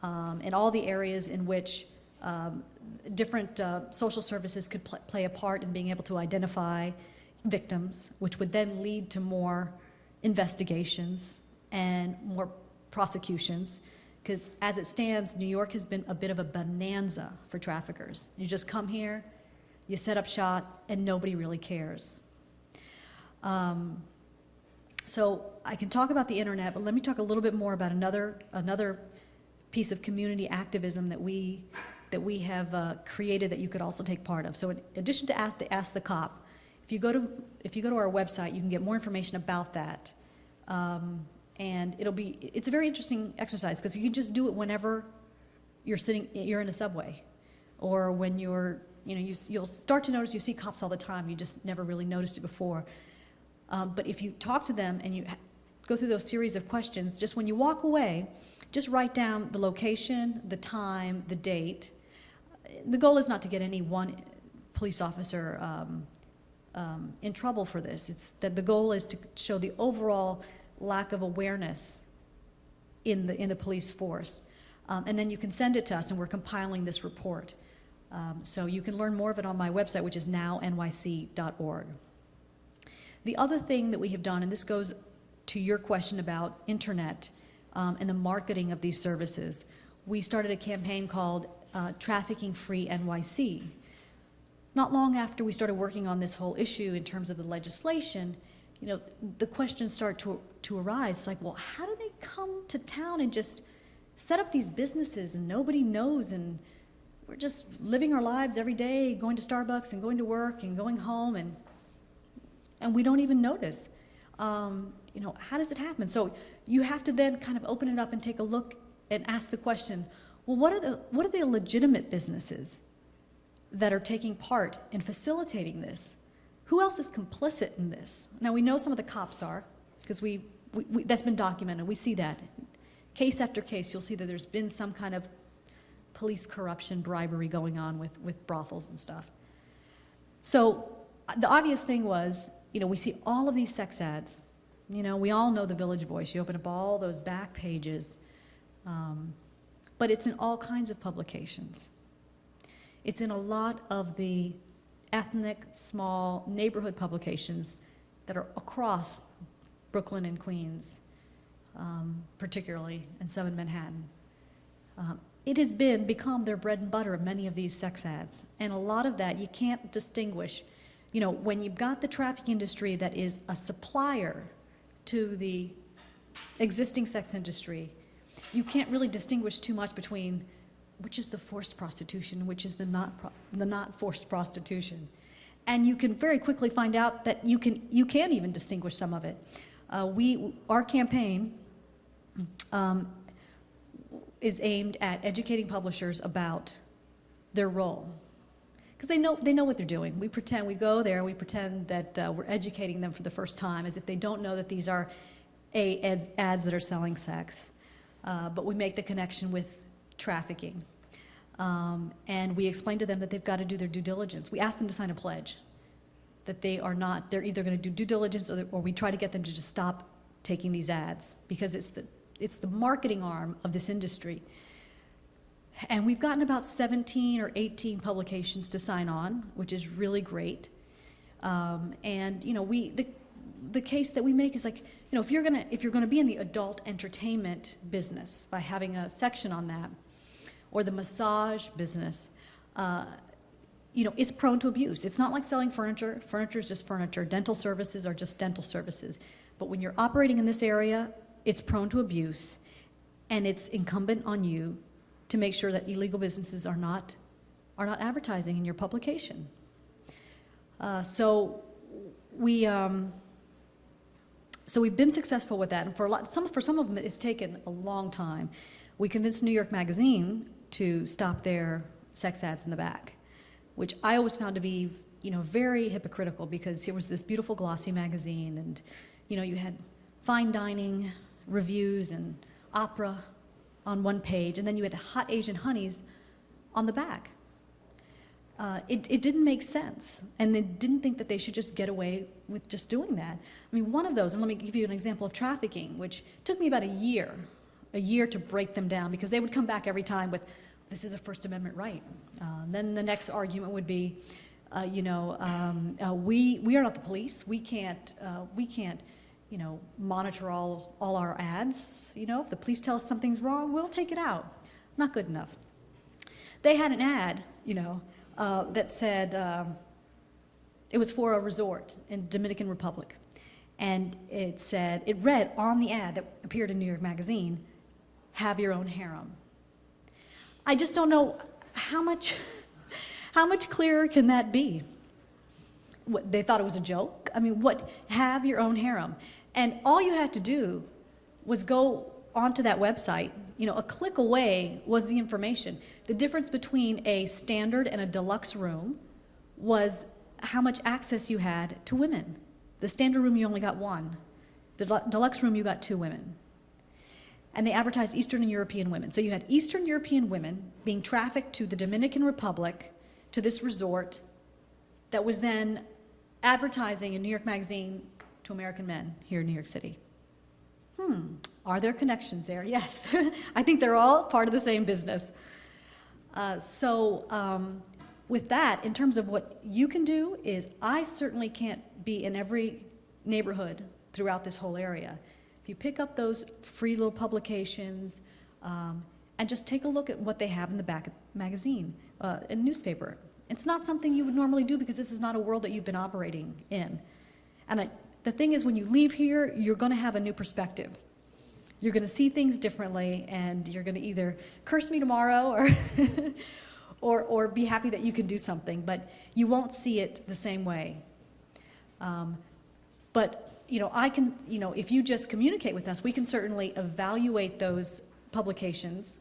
um, and all the areas in which um, different uh, social services could pl- play a part in being able to identify victims, which would then lead to more investigations and more prosecutions. Because as it stands, New York has been a bit of a bonanza for traffickers. You just come here, you set up shop, and nobody really cares. Um, so I can talk about the internet, but let me talk a little bit more about another another piece of community activism that we that we have uh, created that you could also take part of. So in addition to ask the Ask the Cop, if you go to if you go to our website, you can get more information about that. Um, and it'll be it's a very interesting exercise because you can just do it whenever you're sitting you're in a subway or when you're you know you, you'll start to notice you see cops all the time you just never really noticed it before um, but if you talk to them and you go through those series of questions just when you walk away just write down the location the time the date the goal is not to get any one police officer um, um, in trouble for this. It's that the goal is to show the overall lack of awareness in the in the police force. Um, and then you can send it to us and we're compiling this report. Um, so you can learn more of it on my website which is nownyc.org the other thing that we have done and this goes to your question about internet um, and the marketing of these services we started a campaign called uh, trafficking free nyc not long after we started working on this whole issue in terms of the legislation, you know, the questions start to, to arise. It's like, well, how do they come to town and just set up these businesses and nobody knows and we're just living our lives every day, going to Starbucks and going to work and going home and and we don't even notice. Um, you know, how does it happen? So you have to then kind of open it up and take a look and ask the question, well, what are the what are the legitimate businesses? That are taking part in facilitating this. Who else is complicit in this? Now, we know some of the cops are, because we, we, we, that's been documented. We see that. Case after case, you'll see that there's been some kind of police corruption, bribery going on with, with brothels and stuff. So uh, the obvious thing was, you know, we see all of these sex ads. You know, we all know the Village Voice. You open up all those back pages. Um, but it's in all kinds of publications. It's in a lot of the ethnic, small neighborhood publications that are across Brooklyn and Queens, um, particularly, and some in Manhattan. Um, it has been become their bread and butter of many of these sex ads, and a lot of that you can't distinguish. You know, when you've got the traffic industry that is a supplier to the existing sex industry, you can't really distinguish too much between which is the forced prostitution, which is the not, pro- the not forced prostitution. And you can very quickly find out that you can, you can even distinguish some of it. Uh, we, our campaign um, is aimed at educating publishers about their role. Because they know, they know what they're doing. We pretend, we go there, we pretend that uh, we're educating them for the first time, as if they don't know that these are a, ads, ads that are selling sex. Uh, but we make the connection with trafficking. Um, and we explain to them that they've got to do their due diligence. We ask them to sign a pledge that they are not, they're either going to do due diligence or, or we try to get them to just stop taking these ads because it's the, it's the marketing arm of this industry. And we've gotten about 17 or 18 publications to sign on, which is really great. Um, and you know, we the the case that we make is like, you know, if you're gonna if you're gonna be in the adult entertainment business by having a section on that, or the massage business, uh, you know, it's prone to abuse. It's not like selling furniture. Furniture is just furniture. Dental services are just dental services. But when you're operating in this area, it's prone to abuse, and it's incumbent on you to make sure that illegal businesses are not are not advertising in your publication. Uh, so we. Um, so we've been successful with that, and for a lot, some for some of them, it's taken a long time. We convinced New York Magazine to stop their sex ads in the back, which I always found to be, you know, very hypocritical because here was this beautiful glossy magazine, and you know, you had fine dining reviews and opera on one page, and then you had hot Asian honeys on the back. Uh, it, it didn't make sense, and they didn't think that they should just get away with just doing that. I mean, one of those, and let me give you an example of trafficking, which took me about a year, a year to break them down, because they would come back every time with, this is a First Amendment right. Uh, then the next argument would be, uh, you know, um, uh, we, we are not the police. We can't, uh, we can't, you know, monitor all, all our ads. You know, if the police tell us something's wrong, we'll take it out. Not good enough. They had an ad, you know, uh, that said, um, it was for a resort in Dominican Republic. And it said, it read on the ad that appeared in New York Magazine, have your own harem. I just don't know how much, *laughs* how much clearer can that be? What, they thought it was a joke? I mean, what, have your own harem. And all you had to do was go onto that website, you know, a click away was the information. The difference between a standard and a deluxe room was how much access you had to women. The standard room, you only got one. The deluxe room, you got two women. And they advertised Eastern and European women. So you had Eastern European women being trafficked to the Dominican Republic, to this resort, that was then advertising in New York Magazine to American men here in New York City. Hmm, are there connections there? Yes. *laughs* I think they're all part of the same business. Uh, so, um, with that, in terms of what you can do, is I certainly can't be in every neighborhood throughout this whole area. If you pick up those free little publications um, and just take a look at what they have in the back of the magazine, uh, a newspaper, it's not something you would normally do because this is not a world that you've been operating in. And I, the thing is, when you leave here, you're going to have a new perspective. You're going to see things differently, and you're going to either curse me tomorrow or, *laughs* or, or be happy that you can do something, but you won't see it the same way. Um, but, you know, I can, you know, if you just communicate with us, we can certainly evaluate those publications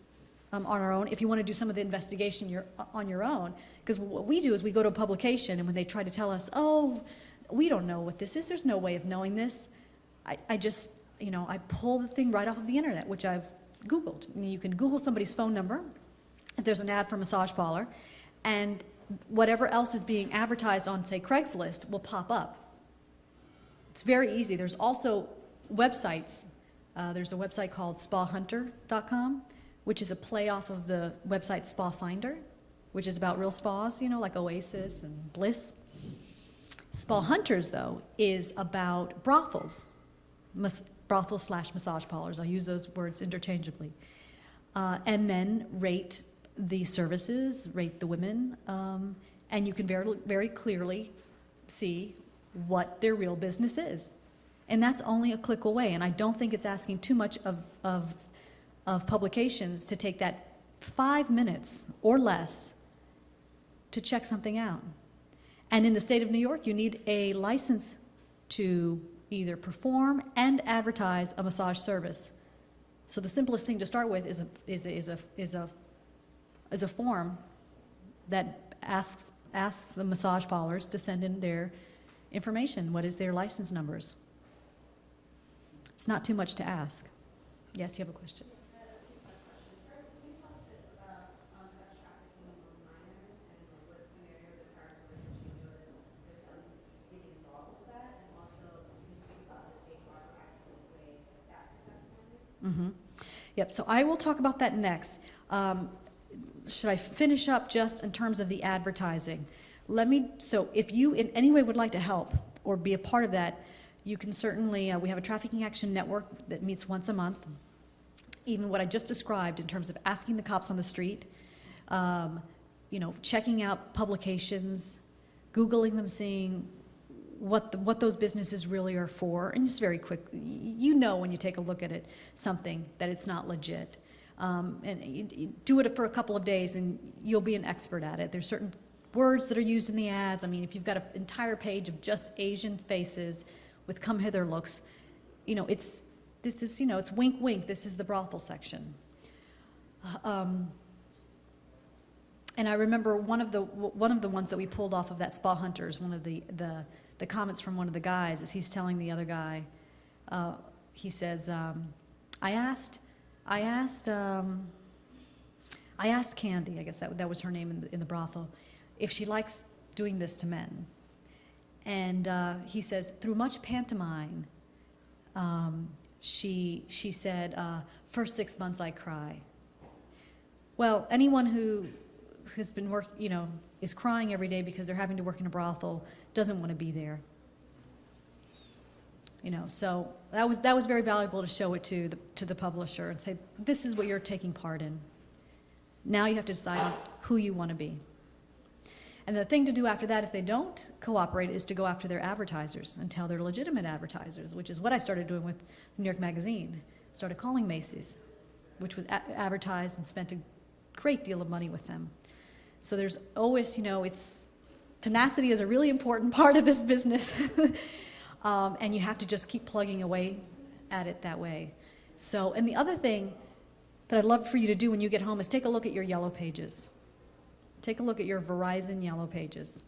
um, on our own if you want to do some of the investigation your, on your own. Because what we do is we go to a publication, and when they try to tell us, oh, we don't know what this is, there's no way of knowing this, I, I just, you know, I pull the thing right off of the internet, which I've Googled. You can Google somebody's phone number, if there's an ad for a massage parlor, and whatever else is being advertised on, say, Craigslist will pop up. It's very easy. There's also websites. Uh, there's a website called spahunter.com, which is a play off of the website Spa Finder, which is about real spas, you know, like Oasis and Bliss. Spa Hunters, though, is about brothels, mas- brothels slash massage parlors. I'll use those words interchangeably. Uh, and then rate the services, rate the women, um, and you can very, very clearly see what their real business is. And that's only a click away, and I don't think it's asking too much of, of, of publications to take that five minutes or less to check something out. And in the state of New York, you need a license to either perform and advertise a massage service. So the simplest thing to start with is a, is a, is a, is a, is a form that asks, asks the massage parlors to send in their information. What is their license numbers? It's not too much to ask. Yes, you have a question? Mm-hmm. Yep, so I will talk about that next. Um, should I finish up just in terms of the advertising? Let me, so if you in any way would like to help or be a part of that, you can certainly, uh, we have a trafficking action network that meets once a month. Even what I just described in terms of asking the cops on the street, um, you know, checking out publications, Googling them, seeing what, the, what those businesses really are for, and just very quick, you know when you take a look at it, something, that it's not legit. Um, and you, you do it for a couple of days and you'll be an expert at it. There's certain words that are used in the ads. I mean, if you've got an entire page of just Asian faces with come hither looks, you know, it's, this is, you know, it's wink wink, this is the brothel section. Um, and I remember one of the, one of the ones that we pulled off of that Spa Hunters, one of the, the the comments from one of the guys is he's telling the other guy, Uh, he says, um, I asked, I asked, um, I asked Candy, I guess that, that was her name in the, in the brothel, if she likes doing this to men. And uh, he says, through much pantomime, um, she, she said, uh, first six months I cry. Well, anyone who has been work, you know, is crying every day because they're having to work in a brothel doesn't want to be there. You know, so that was, that was very valuable to show it to the, to the publisher and say, this is what you're taking part in. Now you have to decide on who you want to be. And the thing to do after that, if they don't cooperate, is to go after their advertisers and tell their legitimate advertisers, which is what I started doing with New York Magazine. Started calling Macy's, which was advertised and spent a great deal of money with them. So there's always, you know, it's tenacity is a really important *laughs* part of this business. *laughs* um, and you have to just keep plugging away at it that way. So, and the other thing that I'd love for you to do when you get home is take a look at your yellow pages. Take a look at your Verizon yellow pages.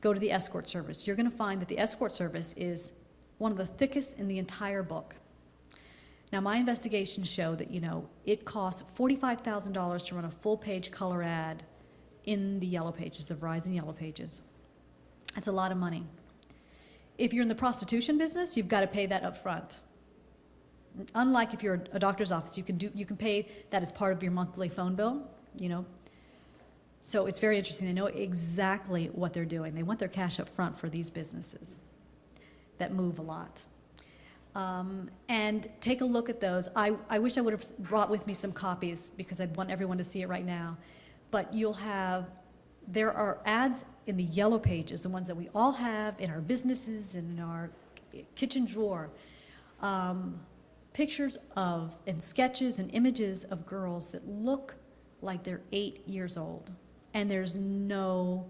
Go to the escort service. You're going to find that the escort service is one of the thickest in the entire book. Now, my investigations show that, you know, it costs $45,000 to run a full-page color ad in the yellow pages, the Verizon yellow pages. That's a lot of money. If you're in the prostitution business, you've got to pay that up front. Unlike if you're a doctor's office, you can do you can pay that as part of your monthly phone bill, you know. So it's very interesting. They know exactly what they're doing. They want their cash up front for these businesses that move a lot. Um, and take a look at those. I, I wish I would have brought with me some copies because I'd want everyone to see it right now. But you'll have, there are ads in the yellow pages, the ones that we all have in our businesses and in our kitchen drawer. Um, pictures of, and sketches and images of girls that look like they're eight years old. And there's no,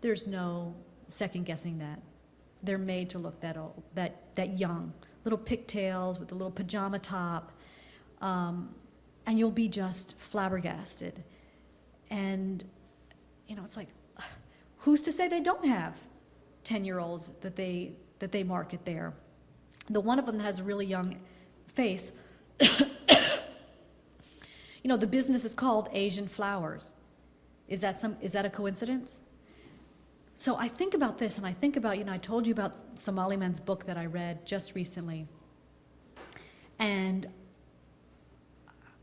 there's no second guessing that. They're made to look that old, that, that young. Little pigtails with a little pajama top. Um, and you'll be just flabbergasted. And, you know, it's like, *sighs* who's to say they don't have 10-year-olds that they, that they market there? The one of them that has a really young face, *coughs* you know, the business is called Asian Flowers. Is that, some, is that a coincidence? So I think about this, and I think about, you know, I told you about Somaly Mam's book that I read just recently. And,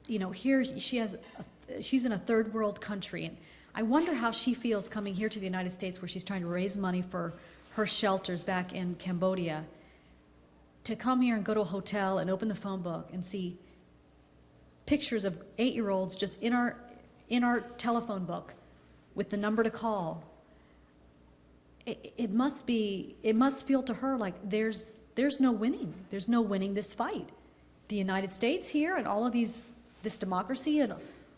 you know, here she has, a, she's in a third world country. And I wonder how she feels coming here to the United States where she's trying to raise money for her shelters back in Cambodia. To come here and go to a hotel and open the phone book and see pictures of eight-year-olds just in our, in our telephone book with the number to call it, it must be, it must feel to her like there's, there's no winning. There's no winning this fight. The United States here and all of these, this democracy and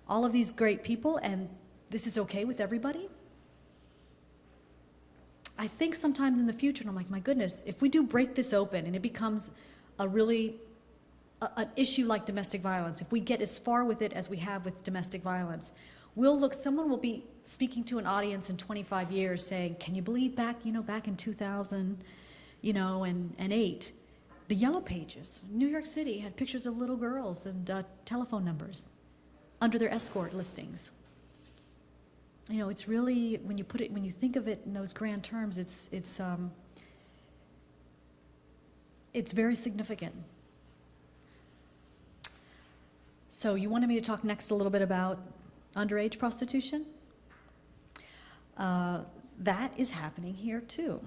all of these great people and this is okay with everybody? I think sometimes in the future, and I'm like, my goodness, if we do break this open and it becomes a really, a, an issue like domestic violence, if we get as far with it as we have with domestic violence, we'll look, someone will be speaking to an audience in 25 years saying, can you believe back, you know, back in 2000, you know, and, and eight, the yellow pages, New York City had pictures of little girls and uh, telephone numbers under their escort listings. You know, it's really, when you put it, when you think of it in those grand terms, it's, it's, um, it's very significant. So you wanted me to talk next a little bit about underage prostitution? Uh, that is happening here too.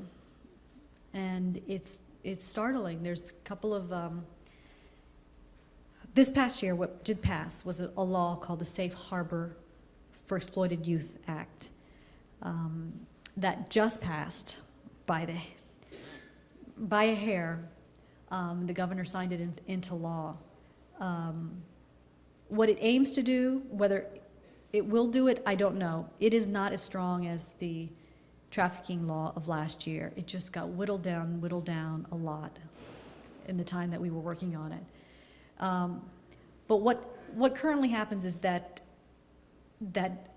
And it's, it's startling. There's a couple of, um, this past year, what did pass was a, a, law called the Safe Harbor for Exploited Youth Act um, that just passed by, the, by a hair. Um, the governor signed it in, into law. Um, what it aims to do, whether it will do it, I don't know. It is not as strong as the trafficking law of last year. It just got whittled down, whittled down a lot in the time that we were working on it. Um, but what, what currently happens is that, that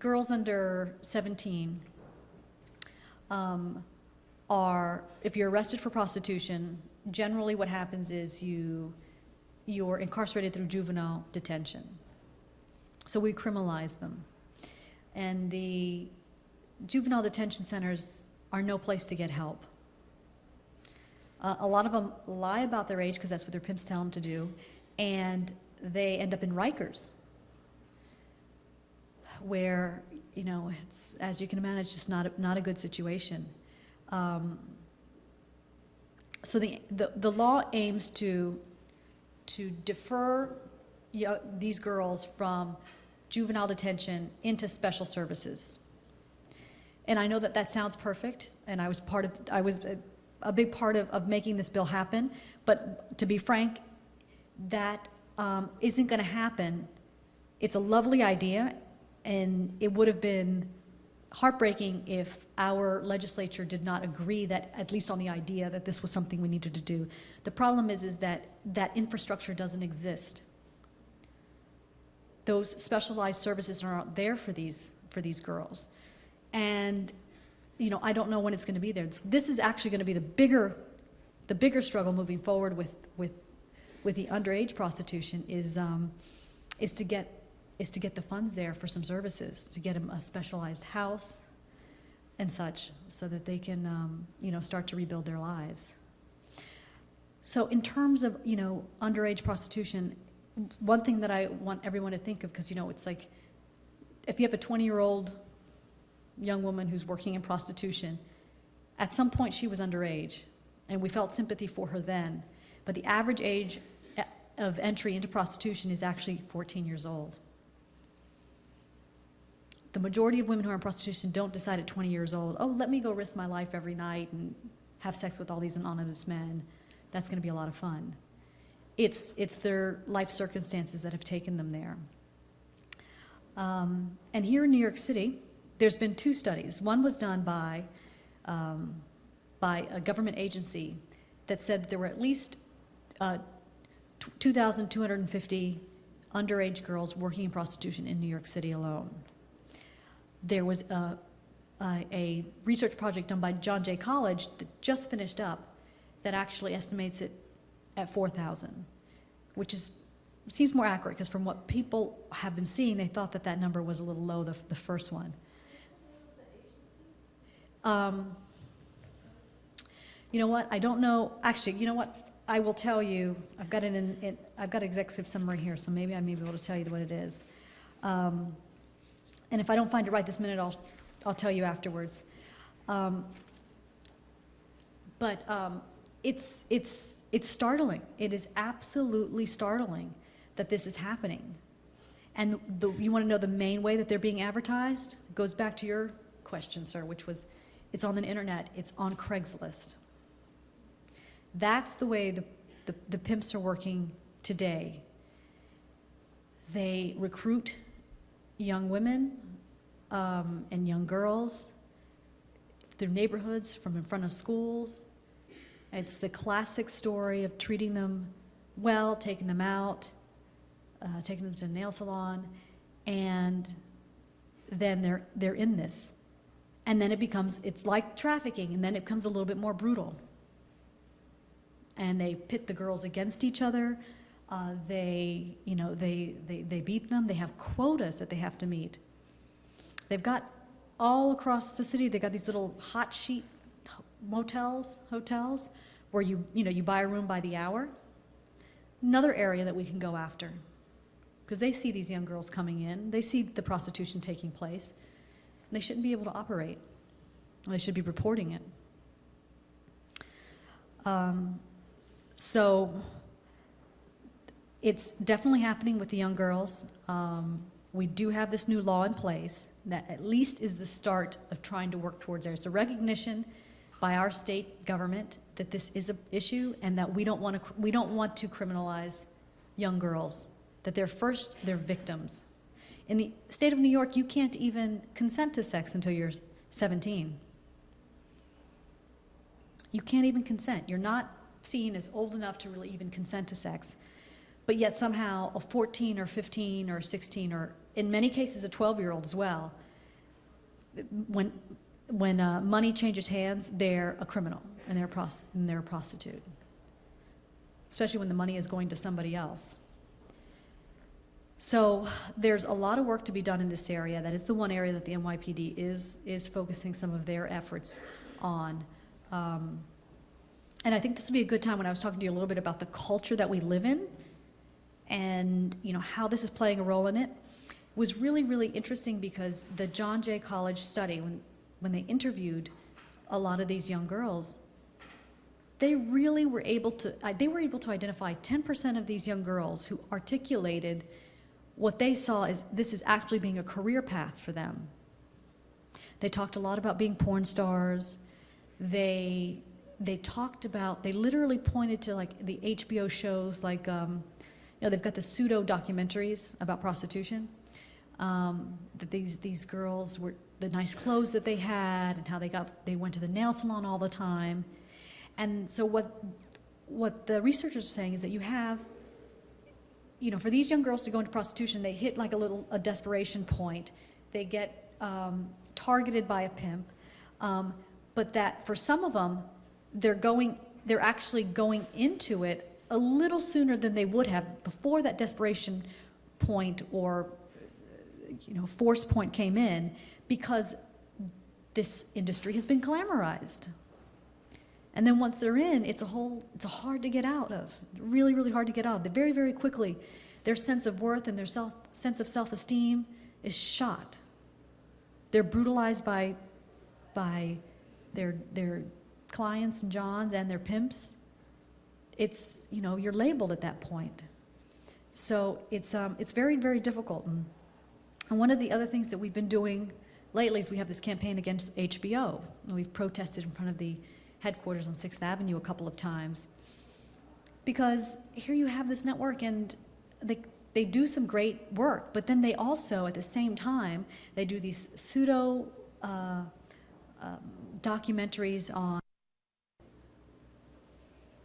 girls under 17 um, are, if you're arrested for prostitution, generally what happens is you, you're incarcerated through juvenile detention. So we criminalize them. And the juvenile detention centers are no place to get help. Uh, a lot of them lie about their age because that's what their pimps tell them to do, and they end up in Rikers, where you know it's as you can imagine, it's just not a, not a good situation. Um, so the, the the law aims to to defer yo- these girls from juvenile detention into special services. And I know that that sounds perfect, and I was part of, I was a, a big part of, of making this bill happen. But to be frank, that um, isn't going to happen. It's a lovely idea, and it would have been heartbreaking if our legislature did not agree that, at least on the idea, that this was something we needed to do. The problem is, is that that infrastructure doesn't exist. Those specialized services are not there for these, for these girls. And, you know, I don't know when it's going to be there. This is actually going to be the bigger, the bigger struggle moving forward with, with, with the underage prostitution is, um, is to get, is to get the funds there for some services, to get them a specialized house and such, so that they can, um, you know, start to rebuild their lives. So in terms of, you know, underage prostitution, one thing that I want everyone to think of, because, you know, it's like, if you have a 20-year-old young woman who's working in prostitution, at some point she was underage, and we felt sympathy for her then. But the average age e- of entry into prostitution is actually 14 years old. The majority of women who are in prostitution don't decide at 20 years old, oh, let me go risk my life every night and have sex with all these anonymous men. That's going to be a lot of fun. It's, it's their life circumstances that have taken them there. Um, and here in New York City, there's been two studies. One was done by, um, by a government agency that said that there were at least uh, 2,250 underage girls working in prostitution in New York City alone. There was a, a, a research project done by John Jay College that just finished up that actually estimates it at 4,000, which is seems more accurate because from what people have been seeing, they thought that that number was a little low, the, the first one. Um, you know what? I don't know. Actually, you know what? I will tell you. I've got an, in I've got executive summary here, so maybe I may be able to tell you what it is. Um, and if I don't find it right this minute, I'll I'll tell you afterwards. Um, but um, it's it's it's startling. It is absolutely startling that this is happening. And the, you want to know the main way that they're being advertised? It goes back to your question, sir, which was it's on the internet, it's on Craigslist. That's the way the, the, the pimps are working today. They recruit young women um, and young girls through neighborhoods, from in front of schools. It's the classic story of treating them well, taking them out, uh, taking them to a nail salon, and then they're, they're in this. And then it becomes, it's like trafficking, and then it becomes a little bit more brutal. And they pit the girls against each other. Uh, they, you know, they, they, they beat them. They have quotas that they have to meet. They've got all across the city, they've got these little hot sheet motels, hotels, where you, you know, you buy a room by the hour. Another area that we can go after because they see these young girls coming in, they see the prostitution taking place, they shouldn't be able to operate. They should be reporting it. Um, so it's definitely happening with the young girls. Um, we do have this new law in place that at least is the start of trying to work towards there. It's a recognition by our state government that this is an issue and that we don't want to we don't want to criminalize young girls that they're first, they're victims. In the state of New York, you can't even consent to sex until you're 17. You can't even consent. You're not seen as old enough to really even consent to sex. But yet somehow a 14 or 15 or 16 or in many cases a 12 year old as well, when, when uh, money changes hands, they're a criminal and they're, and they're a prostitute. especially when the money is going to somebody else. So there's a lot of work to be done in this area. That is the one area that the NYPD is, is focusing some of their efforts on. Um, and I think this would be a good time when I was talking to you a little bit about the culture that we live in and you know how this is playing a role in it was really really interesting because the John Jay College study when when they interviewed a lot of these young girls they really were able to uh, they were able to identify 10% of these young girls who articulated what they saw as this is actually being a career path for them. They talked a lot about being porn stars. They they talked about they literally pointed to like the hbo shows like um, you know they've got the pseudo documentaries about prostitution um, that these these girls were the nice clothes that they had and how they got they went to the nail salon all the time. And so what what the researchers are saying is that you have you know for these young girls to go into prostitution they hit like a little a desperation point. They get um, targeted by a pimp. Um, but that for some of them they're going they're actually going into it a little sooner than they would have before that desperation point or you know force point came in because this industry has been glamorized. And then once they're in it's a whole it's hard to get out of really really hard to get out. They very very quickly their sense of worth and their self sense of self-esteem is shot. They're brutalized by by their their clients and johns and their pimps. It's you know you're labeled at that point. So it's um, it's very very difficult. And, and one of the other things that we've been doing lately is we have this campaign against hbo and we've protested in front of the headquarters on sixth avenue a couple of times. Because here you have this network and they they do some great work but then they also at the same time they do these pseudo uh, um, documentaries on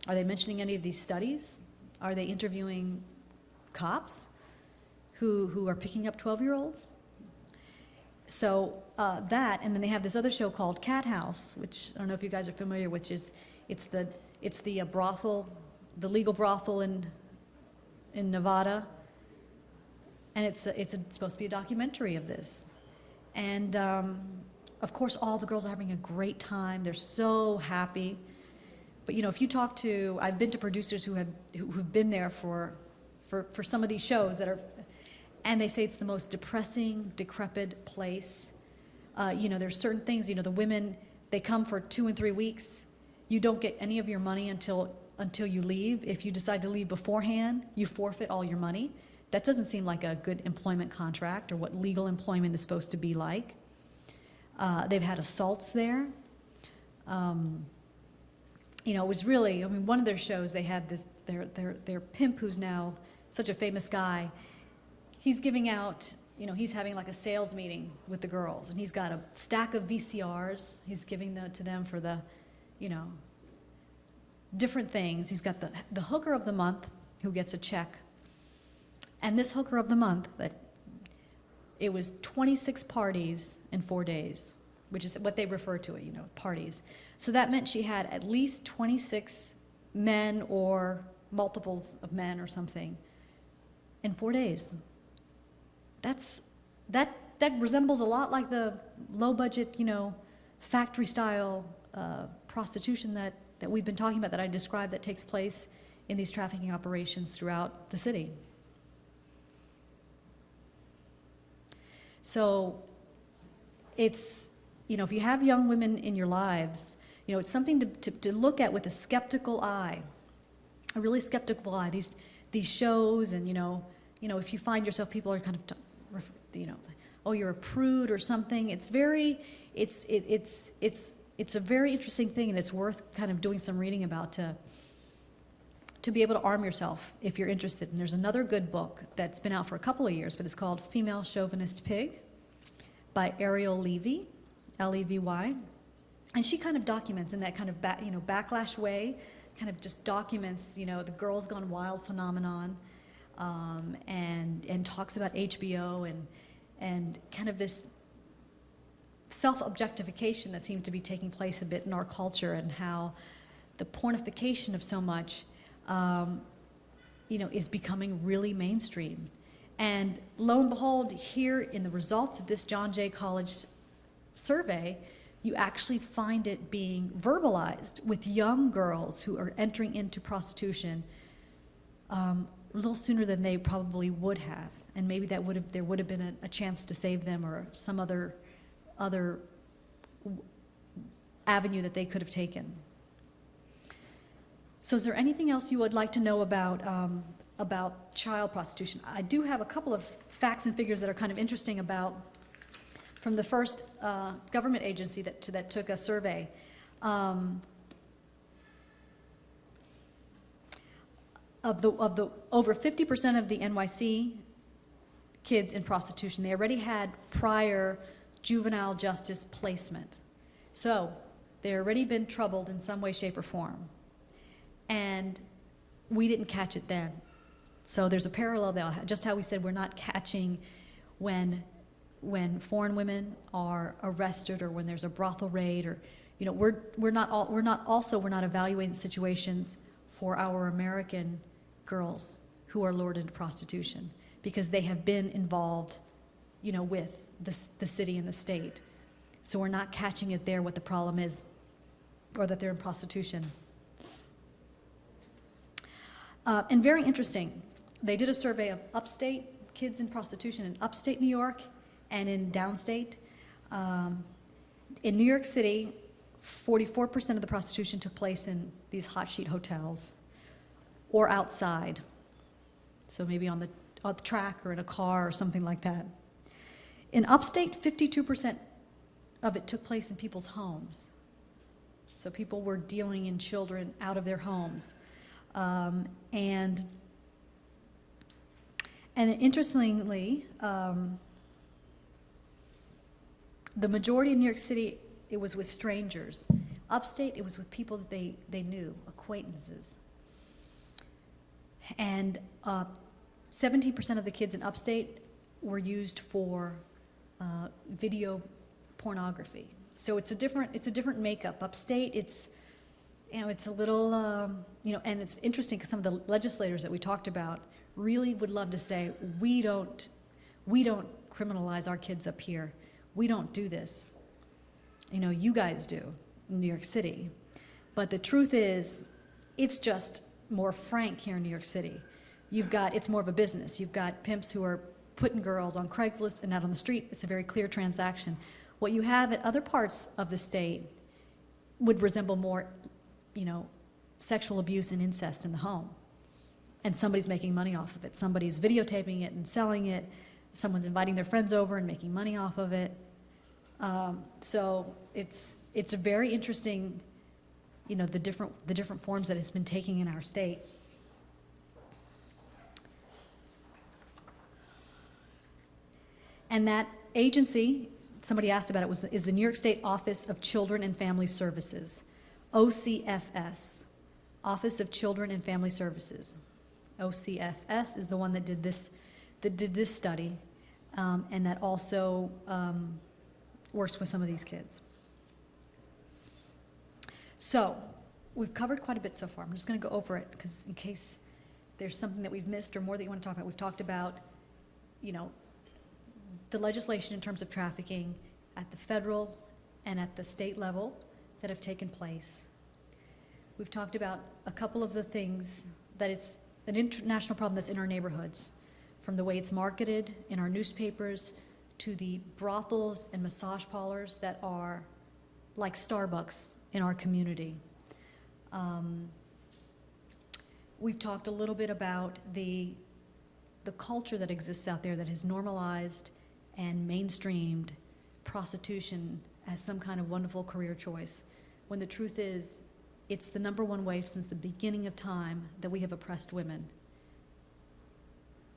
are they mentioning any of these studies? Are they interviewing cops who, who are picking up 12 year olds? So uh, that, and then they have this other show called Cathouse, which I don't know if you guys are familiar with, which is it's the, it's the uh, brothel, the legal brothel in, in Nevada. And it's, a, it's, a, it's supposed to be a documentary of this. And um, of course, all the girls are having a great time. They're so happy. But you know, if you talk to, I've been to producers who have who've been there for, for for some of these shows that are, and they say it's the most depressing, decrepit place. Uh, you know, there's certain things. You know, the women they come for two and three weeks. You don't get any of your money until until you leave. If you decide to leave beforehand, you forfeit all your money. That doesn't seem like a good employment contract or what legal employment is supposed to be like. Uh, they've had assaults there. Um, you know, it was really, I mean, one of their shows, they had this, their, their, their pimp who's now such a famous guy, he's giving out, you know, he's having like a sales meeting with the girls, and he's got a stack of VCRs. He's giving them to them for the, you know, different things. He's got the, the hooker of the month who gets a check. And this hooker of the month, that it was 26 parties in four days, which is what they refer to it, you know, parties. So that meant she had at least 26 men or multiples of men or something in four days. That's, that, that resembles a lot like the low budget, you know, factory style uh, prostitution that, that we've been talking about that I described that takes place in these trafficking operations throughout the city. So it's, you know, if you have young women in your lives, you know, it's something to, to, to look at with a skeptical eye, a really skeptical eye. These, these shows and, you know, you know, if you find yourself, people are kind of, you know, oh, you're a prude or something. It's very, it's, it, it's, it's, it's a very interesting thing and it's worth kind of doing some reading about to, to be able to arm yourself if you're interested. And there's another good book that's been out for a couple of years, but it's called Female Chauvinist Pig by Ariel Levy, L-E-V-Y. And she kind of documents in that kind of you know, backlash way, kind of just documents, you know, the girls gone wild phenomenon, um, and and talks about HBO and and kind of this self-objectification that seems to be taking place a bit in our culture and how the pornification of so much um, you know, is becoming really mainstream. And lo and behold, here in the results of this John Jay College survey, you actually find it being verbalized with young girls who are entering into prostitution um, a little sooner than they probably would have. And maybe that would have, there would have been a, a chance to save them or some other, other avenue that they could have taken. So is there anything else you would like to know about, um, about child prostitution? I do have a couple of facts and figures that are kind of interesting about, from the first uh, government agency that, that took a survey. Um, of the, of the, over 50% of the NYC kids in prostitution, they already had prior juvenile justice placement. So, they already been troubled in some way, shape, or form. And we didn't catch it then. So there's a parallel there, just how we said we're not catching when, when foreign women are arrested or when there's a brothel raid or, you know, we're, we're not all, we're not also, we're not evaluating situations for our American girls who are lured into prostitution because they have been involved, you know, with the, the city and the state. So we're not catching it there what the problem is or that they're in prostitution. Uh, and very interesting, they did a survey of upstate kids in prostitution in upstate New York and in downstate. Um, in New York City, 44% of the prostitution took place in these hot sheet hotels or outside. So maybe on the, on the track or in a car or something like that. In upstate, 52% of it took place in people's homes. So people were dealing in children out of their homes. Um, and, and interestingly, um, the majority in New York City, it was with strangers. Upstate, it was with people that they, they knew, acquaintances. And uh, 17% of the kids in upstate were used for uh, video pornography. So it's a different, it's a different makeup. Upstate, it's, you know, it's a little, um, you know, and it's interesting because some of the legislators that we talked about really would love to say, we don't, we don't criminalize our kids up here. We don't do this. You know, you guys do in New York City. But the truth is, it's just more frank here in New York City. You've got, it's more of a business. You've got pimps who are putting girls on Craigslist and out on the street. It's a very clear transaction. What you have at other parts of the state would resemble more, you know, sexual abuse and incest in the home. And somebody's making money off of it. Somebody's videotaping it and selling it. Someone's inviting their friends over and making money off of it. Um, so it's, it's a very interesting, you know, the different, the different forms that it's been taking in our state. And that agency, somebody asked about it, was, the- is the New York State Office of Children and Family Services, OCFS, Office of Children and Family Services. OCFS is the one that did this, that did this study, um, and that also um, works with some of these kids. So, we've covered quite a bit so far. I'm just going to go over it because in case there's something that we've missed or more that you want to talk about, we've talked about, you know, the legislation in terms of trafficking at the federal and at the state level that have taken place. We've talked about a couple of the things that it's an international problem that's in our neighborhoods, from the way it's marketed in our newspapers to the brothels and massage parlors that are like Starbucks in our community. Um, we've talked a little bit about the, the culture that exists out there that has normalized and mainstreamed prostitution as some kind of wonderful career choice, when the truth is, it's the number one way since the beginning of time that we have oppressed women.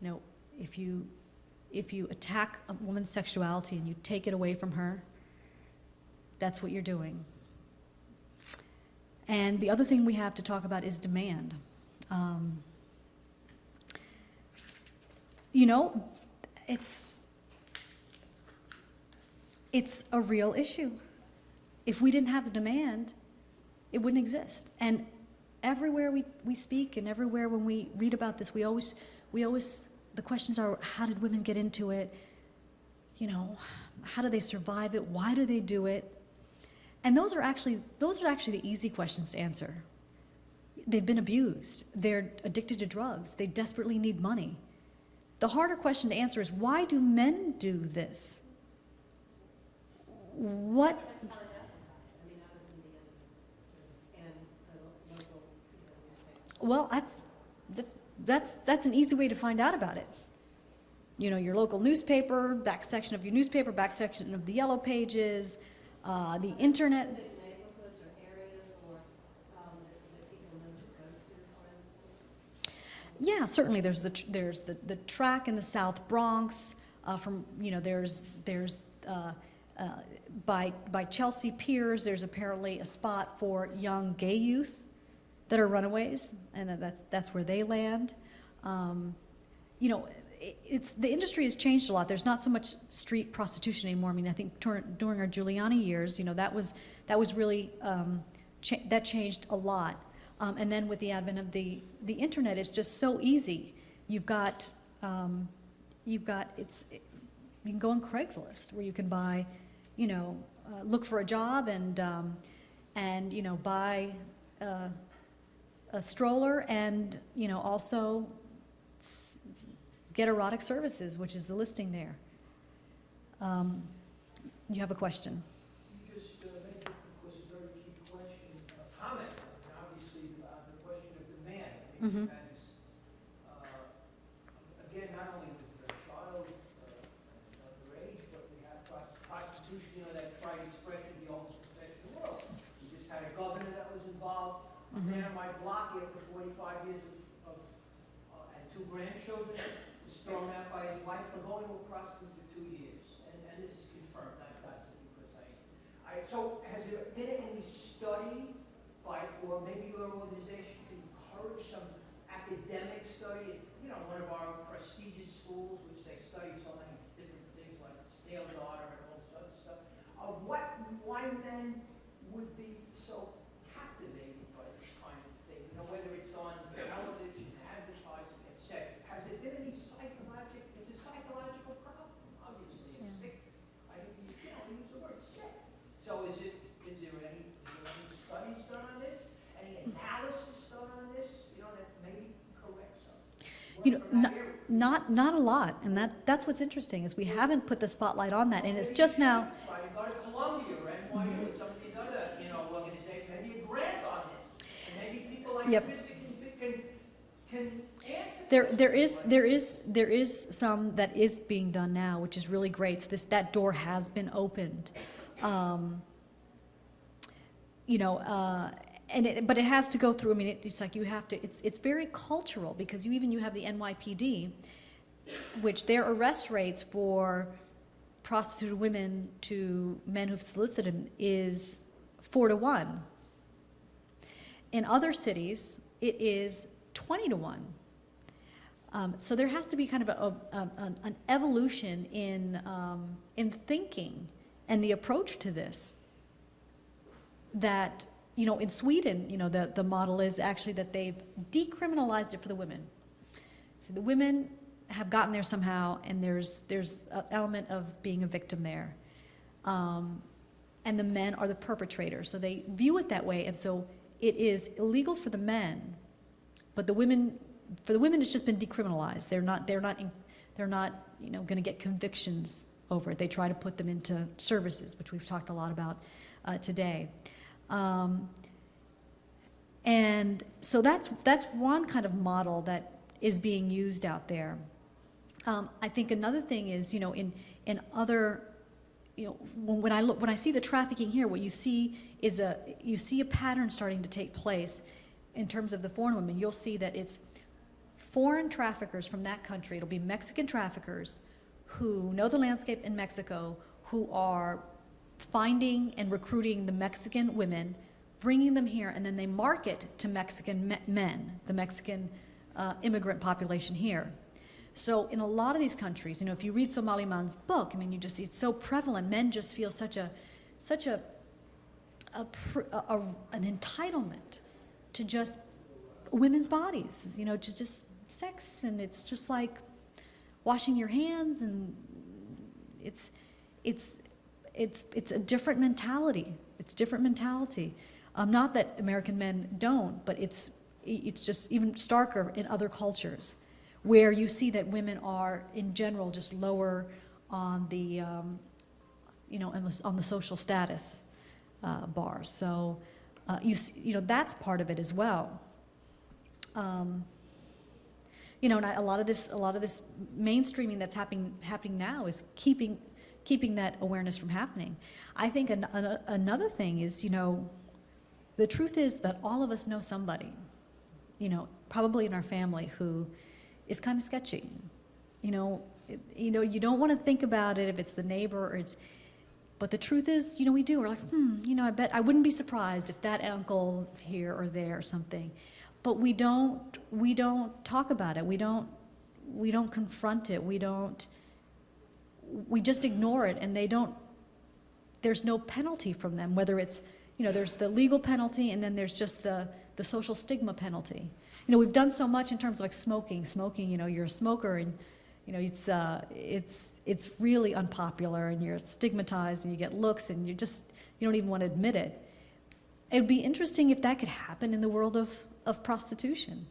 You know, if you, if you attack a woman's sexuality and you take it away from her, that's what you're doing. And the other thing we have to talk about is demand. Um, you know, it's it's a real issue. If we didn't have the demand, it wouldn't exist. And everywhere we, we speak and everywhere when we read about this, we always, we always, the questions are, how did women get into it? You know, how do they survive it? Why do they do it? And those are actually, those are actually the easy questions to answer. They've been abused. They're addicted to drugs. They desperately need money. The harder question to answer is, why do men do this? What, well, that's, that's, that's, that's an easy way to find out about it. You know, your local newspaper, back section of your newspaper, back section of the yellow pages, uh, the internet. Specific neighborhoods or areas or um, that that people know to go to, for instance? Yeah, certainly. There's the tr- there's the, the track in the South Bronx. Uh, from you know, there's there's uh, uh, by by Chelsea Piers. There's apparently a spot for young gay youth that are runaways, and that's that's where they land. Um, you know, it's the industry has changed a lot. There's not so much street prostitution anymore. I mean, I think during our Giuliani years, you know, that was that was really um, cha- that changed a lot. Um, and then with the advent of the the internet, it's just so easy. You've got um, you've got it's you can go on Craigslist where you can buy, you know, uh, look for a job and um, and you know buy uh, a stroller and you know also get erotic services, which is the listing there. Um, you have a question? You just uh, made, of course, a very key question, a comment, and obviously, uh, the question of demand. I think Mhm. that is, uh, again, not only was it a child, uh, underage, but we have pros- prostitution, you know, that tried expression, the oldest profession in the world. We just had a governor that was involved, a Mhm. man on my block after forty-five years of, of, uh, and two grandchildren, was thrown out by his wife for going to a prostitute for two years. And, and this is confirmed, not gossip, because I, I, so has there been any study by, or maybe your organization can encourage some academic study? You know, one of our prestigious schools, which they study so many different things like stale daughter and all this other stuff. of what, why men would be so captivated by this kind of thing? You know, whether it's on television, advertising, et cetera. Has there been any psychological, it's a psychological problem, obviously, it's Yeah. sick. I think, you you know, we use the word sick. So is it, is there any, is there any studies done on this? Any analysis done on this? You know, that maybe correct something? You know, From that area? Not not a lot, and that that's what's interesting is we haven't put the spotlight on that, and it's just now. Try to go to Columbia or NYU or some of these other, you know, organizations, maybe a grant on maybe people like Yep. Can, can, can. There, there is, there is, there is some that is being done now, which is really great. So this, that door has been opened. Um, you know, uh, and it, but it has to go through. I mean, it, it's like you have to. It's it's very cultural because you even you have the NYPD, which their arrest rates for prostituted women to men who've solicited them is four to one. In other cities, it is twenty to one. Um, so there has to be kind of a, a, an, an evolution in, um, in thinking and the approach to this. That, you know, in Sweden, you know, the, the model is actually that they've decriminalized it for the women. So the women have gotten there somehow, and there's, there's an element of being a victim there. Um, and the men are the perpetrators. So they view it that way, and so it is illegal for the men, but the women for the women, it's just been decriminalized. They're not, they're not, in- they're not, you know, going to get convictions over it. They try to put them into services, which we've talked a lot about uh, today. Um, and so that's that's one kind of model that is being used out there. Um, I think another thing is, you know, in in other, you know, when, when I look when I see the trafficking here, what you see is a you see a pattern starting to take place in terms of the foreign women. You'll see that it's foreign traffickers from that country, it'll be Mexican traffickers who know the landscape in Mexico, who are finding and recruiting the Mexican women, bringing them here, and then they market to Mexican me- men, the Mexican uh, immigrant population here. So in a lot of these countries, you know, if you read Somaly Mam's book, I mean, you just see it's so prevalent. Men just feel such a, such a, a, a an entitlement to just women's bodies, you know, to just sex, and it's just like washing your hands, and it's, it's, it's, it's a different mentality. It's different mentality. Um, not that American men don't, but it's, it's just even starker in other cultures, where you see that women are, in general, just lower on the, um, you know, on the, on the social status uh, bar. So, uh, you, you know, that's part of it as well. Um, you know, and I, a lot of this, a lot of this mainstreaming that's happening happening now is keeping keeping that awareness from happening. I think an, an, another thing is, you know, the truth is that all of us know somebody, you know, probably in our family who is kind of sketchy. You know, it, you know, you don't want to think about it if it's the neighbor or it's, but the truth is, you know, we do. We're like, hmm, you know, I bet I wouldn't be surprised if that uncle here or there or something. But we don't, we don't talk about it. We don't, we don't confront it. We don't, we just ignore it and they don't, there's no penalty from them, whether it's, you know, there's the legal penalty and then there's just the, the social stigma penalty. You know, we've done so much in terms of like smoking. Smoking, you know, you're a smoker and, you know, it's, uh, it's, it's really unpopular and you're stigmatized and you get looks and you just, you don't even want to admit it. It would be interesting if that could happen in the world of, of prostitution.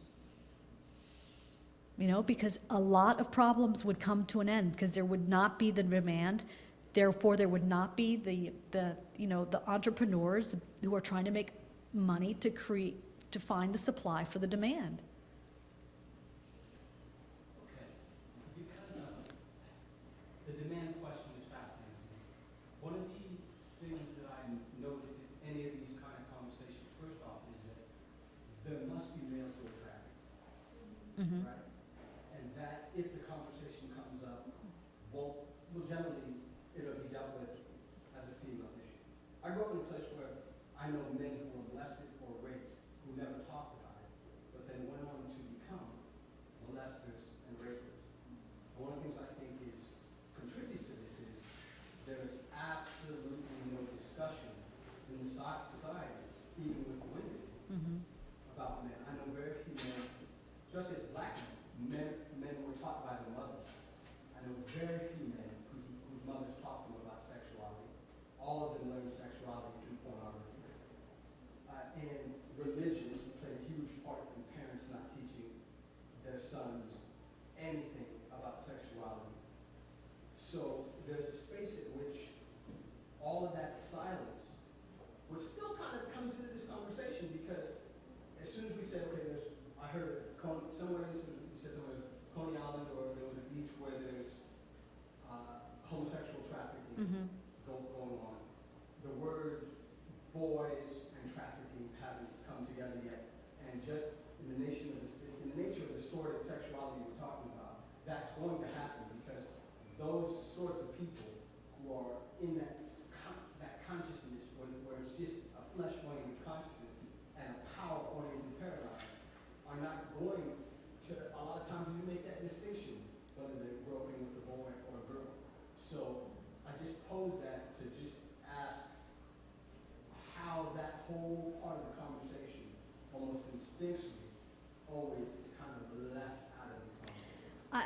You know, because a lot of problems would come to an end because there would not be the demand. Therefore, there would not be the, the you know, the entrepreneurs who are trying to make money to create, to find the supply for the demand.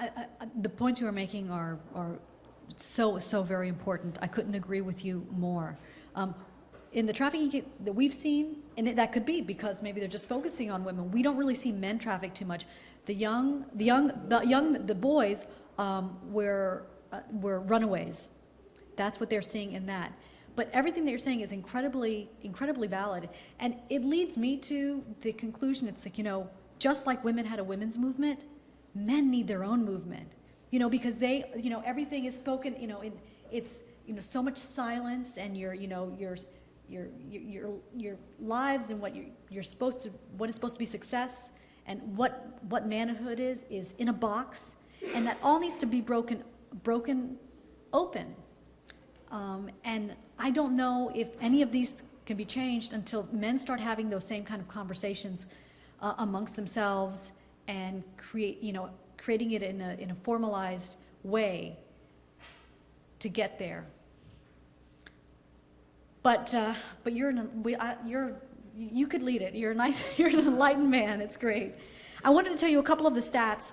I, the points you are making are, are so, so very important. I couldn't agree with you more. Um, in the trafficking that we've seen, and it, that could be because maybe they're just focusing on women. We don't really see men traffic too much. The young, the young, the young, the boys um, were uh, were runaways. That's what they're seeing in that. But everything that you're saying is incredibly, incredibly valid, and it leads me to the conclusion. It's like you know, just like women had a women's movement, men need their own movement. You know because they you know everything is spoken you know in, it's you know so much silence and your you know your your your your, lives and what you're, you're supposed to what is supposed to be success and what what manhood is is in a box. And that all needs to be broken broken open. Um, and i don't know if any of these can be changed until men start having those same kind of conversations uh, amongst themselves and create, you know, creating it in a, in a formalized way to get there. But, uh, but you're, in a, we, you're, you could lead it. You're a nice, *laughs* you're an enlightened man. It's great. I wanted to tell you a couple of the stats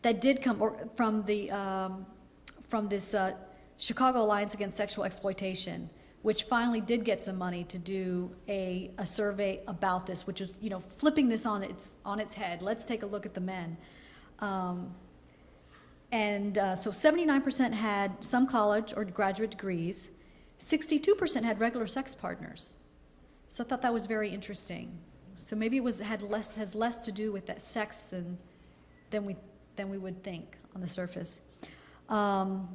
that did come or, from the um, from this uh, Chicago Alliance Against Sexual Exploitation, which finally did get some money to do a, a survey about this, which is you know flipping this on its on its head. Let's take a look at the men. Um, and uh, so 79% had some college or graduate degrees. 62% had regular sex partners. So I thought that was very interesting. So maybe it was had less has less to do with that sex than than we than we would think on the surface. Um,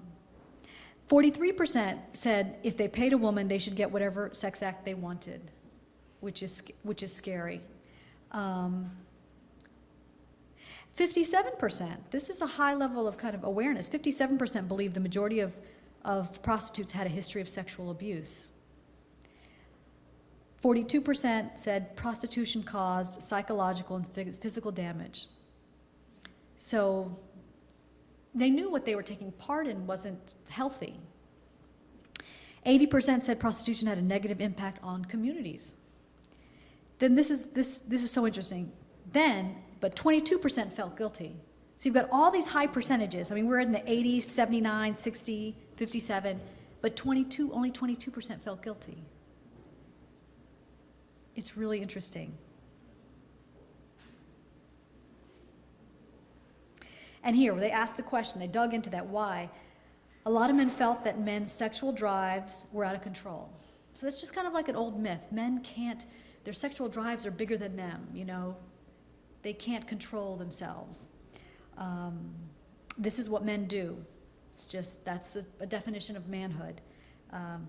43% said if they paid a woman, they should get whatever sex act they wanted, which is which is scary. Um, 57%, this is a high level of kind of awareness. 57% believe the majority of, of prostitutes had a history of sexual abuse. 42% said prostitution caused psychological and physical damage. So they knew what they were taking part in wasn't healthy. 80% said prostitution had a negative impact on communities. Then this is, this, this is so interesting. Then, but 22% felt guilty. So you've got all these high percentages. I mean, we're in the 80s, 79, 60, 57, but 22, only 22% felt guilty. It's really interesting. And here, where they asked the question, they dug into that why. A lot of men felt that men's sexual drives were out of control. So that's just kind of like an old myth. Men can't, their sexual drives are bigger than them, you know. They can't control themselves. Um, this is what men do. It's just, that's a, a definition of manhood. Um,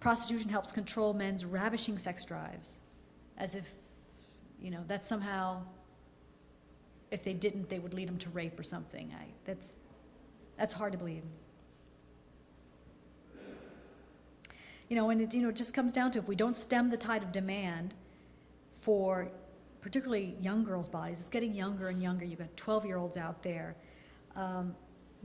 prostitution helps control men's ravishing sex drives, as if, you know, that's somehow, if they didn't, they would lead them to rape or something. I, that's, that's hard to believe. You know, and it, you know, it just comes down to if we don't stem the tide of demand for particularly young girls' bodies, it's getting younger and younger. You've got 12-year-olds out there. Um,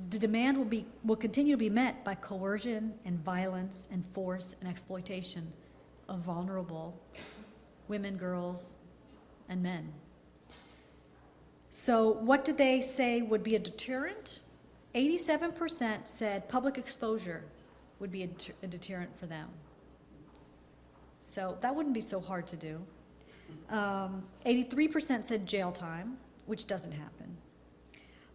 the demand will be will continue to be met by coercion and violence and force and exploitation of vulnerable women, girls, and men. So, what did they say would be a deterrent? 87% said public exposure would be a, a deterrent for them. So, that wouldn't be so hard to do. Um, 83% said jail time, which doesn't happen.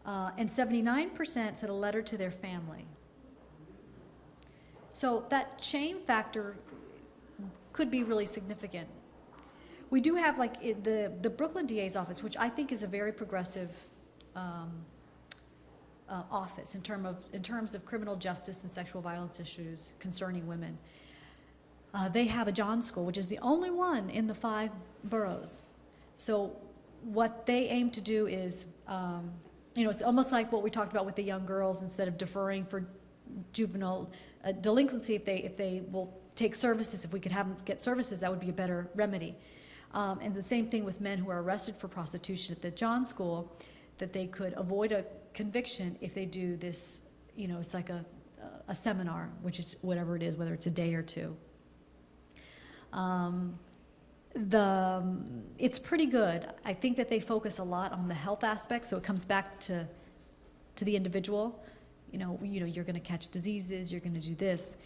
Uh, and 79% said a letter to their family. So that shame factor could be really significant. We do have like it, the, the Brooklyn DA's office, which I think is a very progressive um, uh, office in, term of, in terms of criminal justice and sexual violence issues concerning women. Uh, they have a John School, which is the only one in the five boroughs. So what they aim to do is, um, you know, it's almost like what we talked about with the young girls. Instead of deferring for juvenile uh, delinquency, if they if they will take services, if we could have them get services, that would be a better remedy. Um, and the same thing with men who are arrested for prostitution at the John School, that they could avoid a conviction if they do this. You know, it's like a a seminar, which is whatever it is, whether it's a day or two. Um, the um, it's pretty good. I think that they focus a lot on the health aspect, so it comes back to to the individual. You know, you know, you're going to catch diseases, you're going to do this,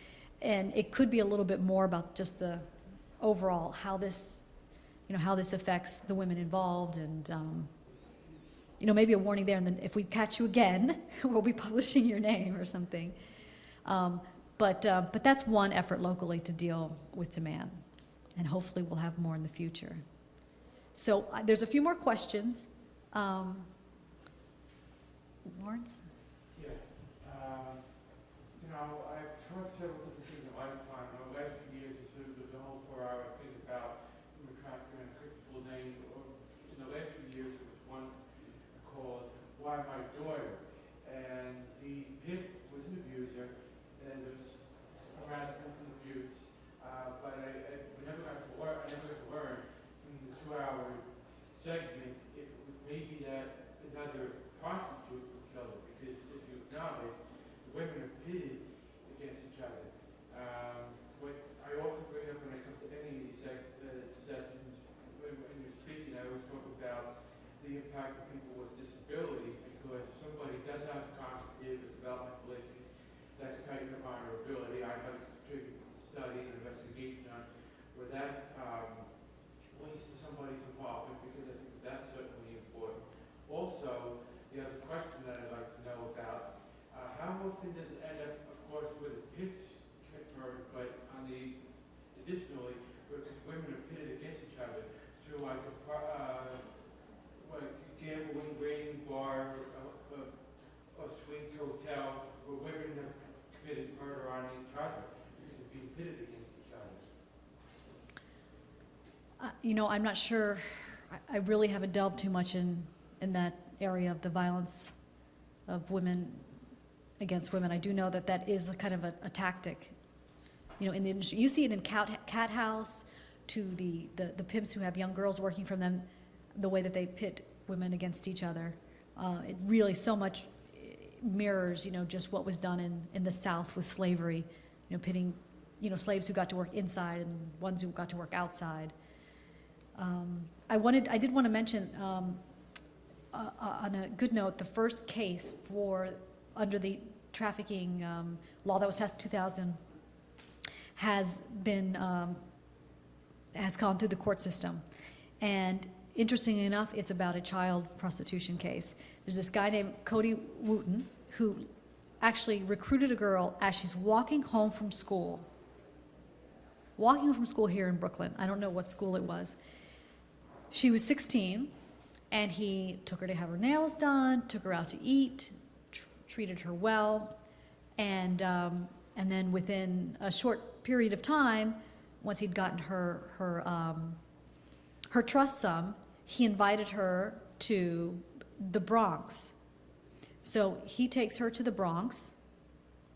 and it could be a little bit more about just the overall how this, you know, how this affects the women involved, and um, you know, maybe a warning there. And then if we catch you again, *laughs* we'll be publishing your name or something. Um, but uh, but that's one effort locally to deal with demand and hopefully we'll have more in the future. So uh, there's a few more questions. Um, Lawrence? Yeah, um, you know, I've taught several different things in my lifetime. In the last few years, I sort of there's a whole four-hour thing about human trafficking and quick full name. Or In the last few years, there was one called "Why My Daughter," and the pimp was an abuser, and there was harassment and abuse. Uh, but I, I we never got to learn. I never got to learn from the two-hour segment if it was maybe that another prostitute would kill her, because as you acknowledge, the women are pitted against each other. Um, what I often bring up when I come to any of these segments you know, I'm not sure, I- really haven't delved too much in, in that area of the violence of women against women. I do know that that is a kind of a, a tactic, you know, in the industry. You see it in Cat, Cathouse to the, the, the pimps who have young girls working for them, the way that they pit women against each other. Uh, it really so much eh, mirrors, you know, just what was done in, in the South with slavery, you know, pitting, you know, slaves who got to work inside and ones who got to work outside. Um, I wanted, I did want to mention, um, uh, uh, on a good note, the first case for, under the trafficking um, law that was passed in 2000 has been, um, has gone through the court system. And interestingly enough, it's about a child prostitution case. There's this guy named Cody Wooten who actually recruited a girl as she's walking home from school. Walking from school here in Brooklyn. I don't know what school it was. She was 16, and he took her to have her nails done, took her out to eat, tr- treated her well, and um, and then within a short period of time, once he'd gotten her her um, her trust sum, he invited her to the Bronx. So he takes her to the Bronx.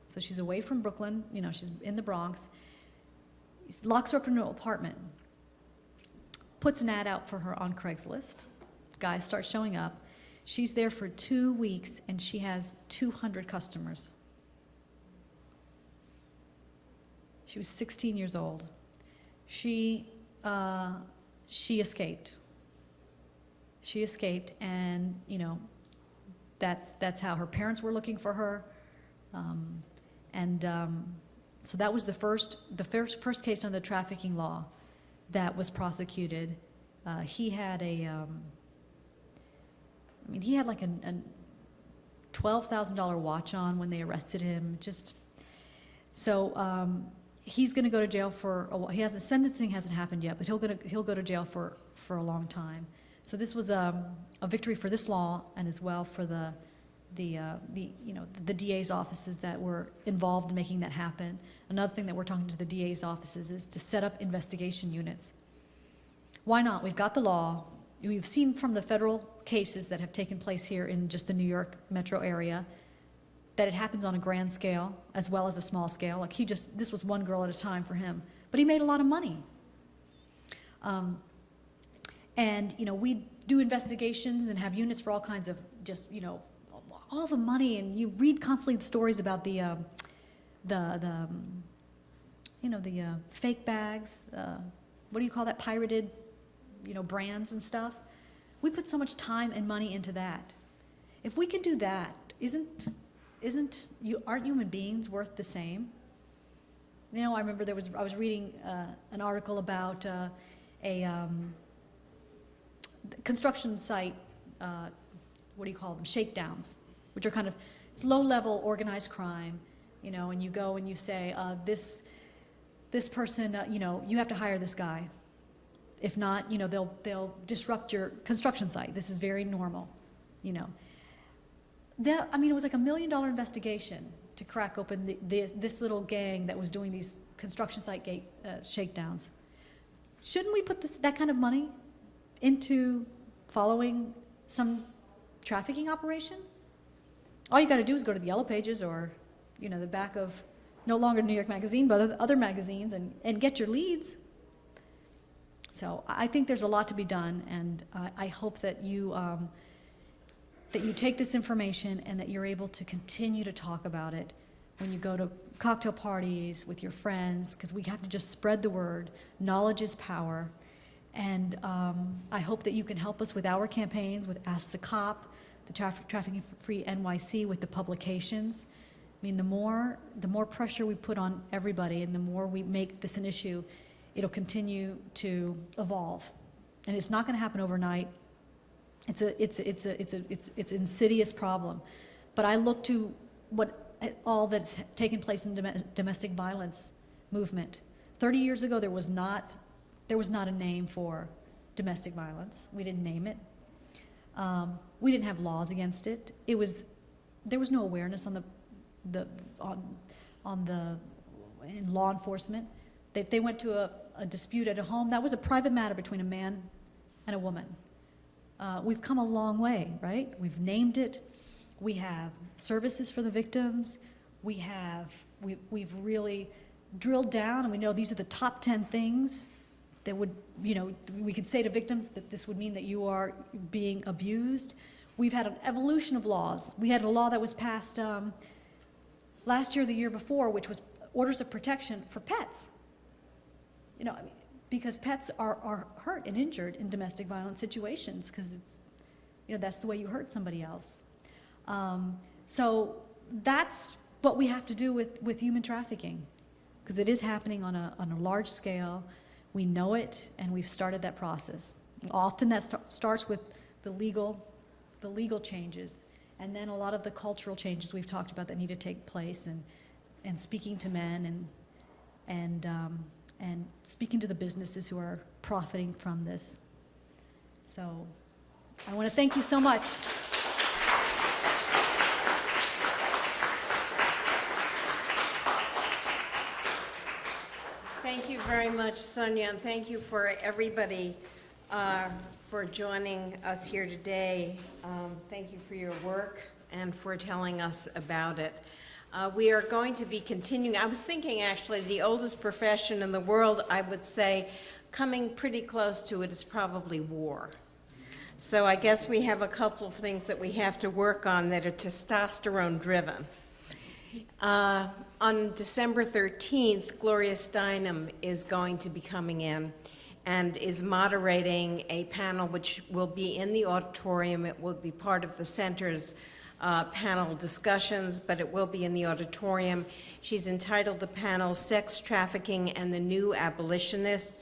So she's away from Brooklyn, you know, she's in the Bronx. He locks her up in an apartment, puts an ad out for her on Craigslist. Guys start showing up. She's there for two weeks and she has 200 customers. She was 16 years old. She, uh, she escaped. She escaped, and you know, that's that's how her parents were looking for her, um, and um, so that was the first the first first case under the trafficking law that was prosecuted. Uh, he had a, um, I mean, he had like a, a twelve thousand dollar watch on when they arrested him. Just so um, he's going to go to jail for a while. He hasn't sentencing hasn't happened yet, but he'll go to, he'll go to jail for for a long time. So this was um, a victory for this law and as well for the the uh, the you know the DA's offices that were involved in making that happen. Another thing that we're talking to the DA's offices is to set up investigation units. Why not? We've got the law. We've seen from the federal cases that have taken place here in just the New York metro area that it happens on a grand scale as well as a small scale. Like he just, this was one girl at a time for him, but he made a lot of money. Um, and, you know, we do investigations and have units for all kinds of just, you know, all the money, and you read constantly the stories about the, um, the, the, um, you know, the uh, fake bags, uh, what do you call that, pirated, you know, brands and stuff. We put so much time and money into that. If we can do that, isn't isn't you aren't human beings worth the same? You know, I remember there was I was reading uh, an article about uh, a um, construction site. Uh, what do you call them? Shakedowns, which are kind of it's low-level organized crime. You know, and you go and you say uh, this this person. Uh, you know, you have to hire this guy. If not, you know, they'll they'll disrupt your construction site. This is very normal. You know that, I mean, it was like a million dollar investigation to crack open the, the, this little gang that was doing these construction site gate uh, shakedowns. Shouldn't we put this, that kind of money into following some trafficking operation? All you got to do is go to the Yellow Pages or, you know, the back of no longer New York Magazine, but other, magazines and, and get your leads. So I think there's a lot to be done, and I, I hope that you. Um, that you take this information and that you're able to continue to talk about it when you go to cocktail parties with your friends, because we have to just spread the word. Knowledge is power. And um, I hope that you can help us with our campaigns, with Ask the Cop, the Traf- Trafficking Free NYC, with the publications. I mean, the more, the more pressure we put on everybody and the more we make this an issue, it'll continue to evolve. And it's not going to happen overnight. It's a, it's a, it's a, it's a, it's, it's an insidious problem. But I look to what, all that's taken place in the domestic violence movement. 30 years ago, there was not, there was not a name for domestic violence. We didn't name it. Um, we didn't have laws against it. It was, there was no awareness on the, the, on, on the, in law enforcement. They, they went to a, a dispute at a home, that was a private matter between a man and a woman. Uh, we've come a long way, right? We've named it, we have services for the victims, we have, we, we've really drilled down, and we know these are the top 10 things that would, you know, we could say to victims that this would mean that you are being abused. We've had an evolution of laws. We had a law that was passed um, last year, the year before, which was orders of protection for pets. You know, I mean, because pets are, are hurt and injured in domestic violence situations, because it's, you know, that's the way you hurt somebody else. Um, so that's what we have to do with, with human trafficking, because it is happening on a, on a large scale. We know it, and we've started that process. Often that sta- starts with the legal, the legal changes, and then a lot of the cultural changes we've talked about that need to take place, and, and speaking to men, and, and, um, and speaking to the businesses who are profiting from this. So I want to thank you so much. Thank you very much, Sonia, and thank you for everybody uh, for joining us here today. Um, Thank you for your work and for telling us about it. Uh, We are going to be continuing, I was thinking actually, the oldest profession in the world, I would say, coming pretty close to it is probably war. So I guess we have a couple of things that we have to work on that are testosterone-driven. Uh, On December 13th, Gloria Steinem is going to be coming in and is moderating a panel which will be in the auditorium. It will be part of the center's uh, panel discussions, but it will be in the auditorium. She's entitled the panel Sex Trafficking and the New Abolitionists,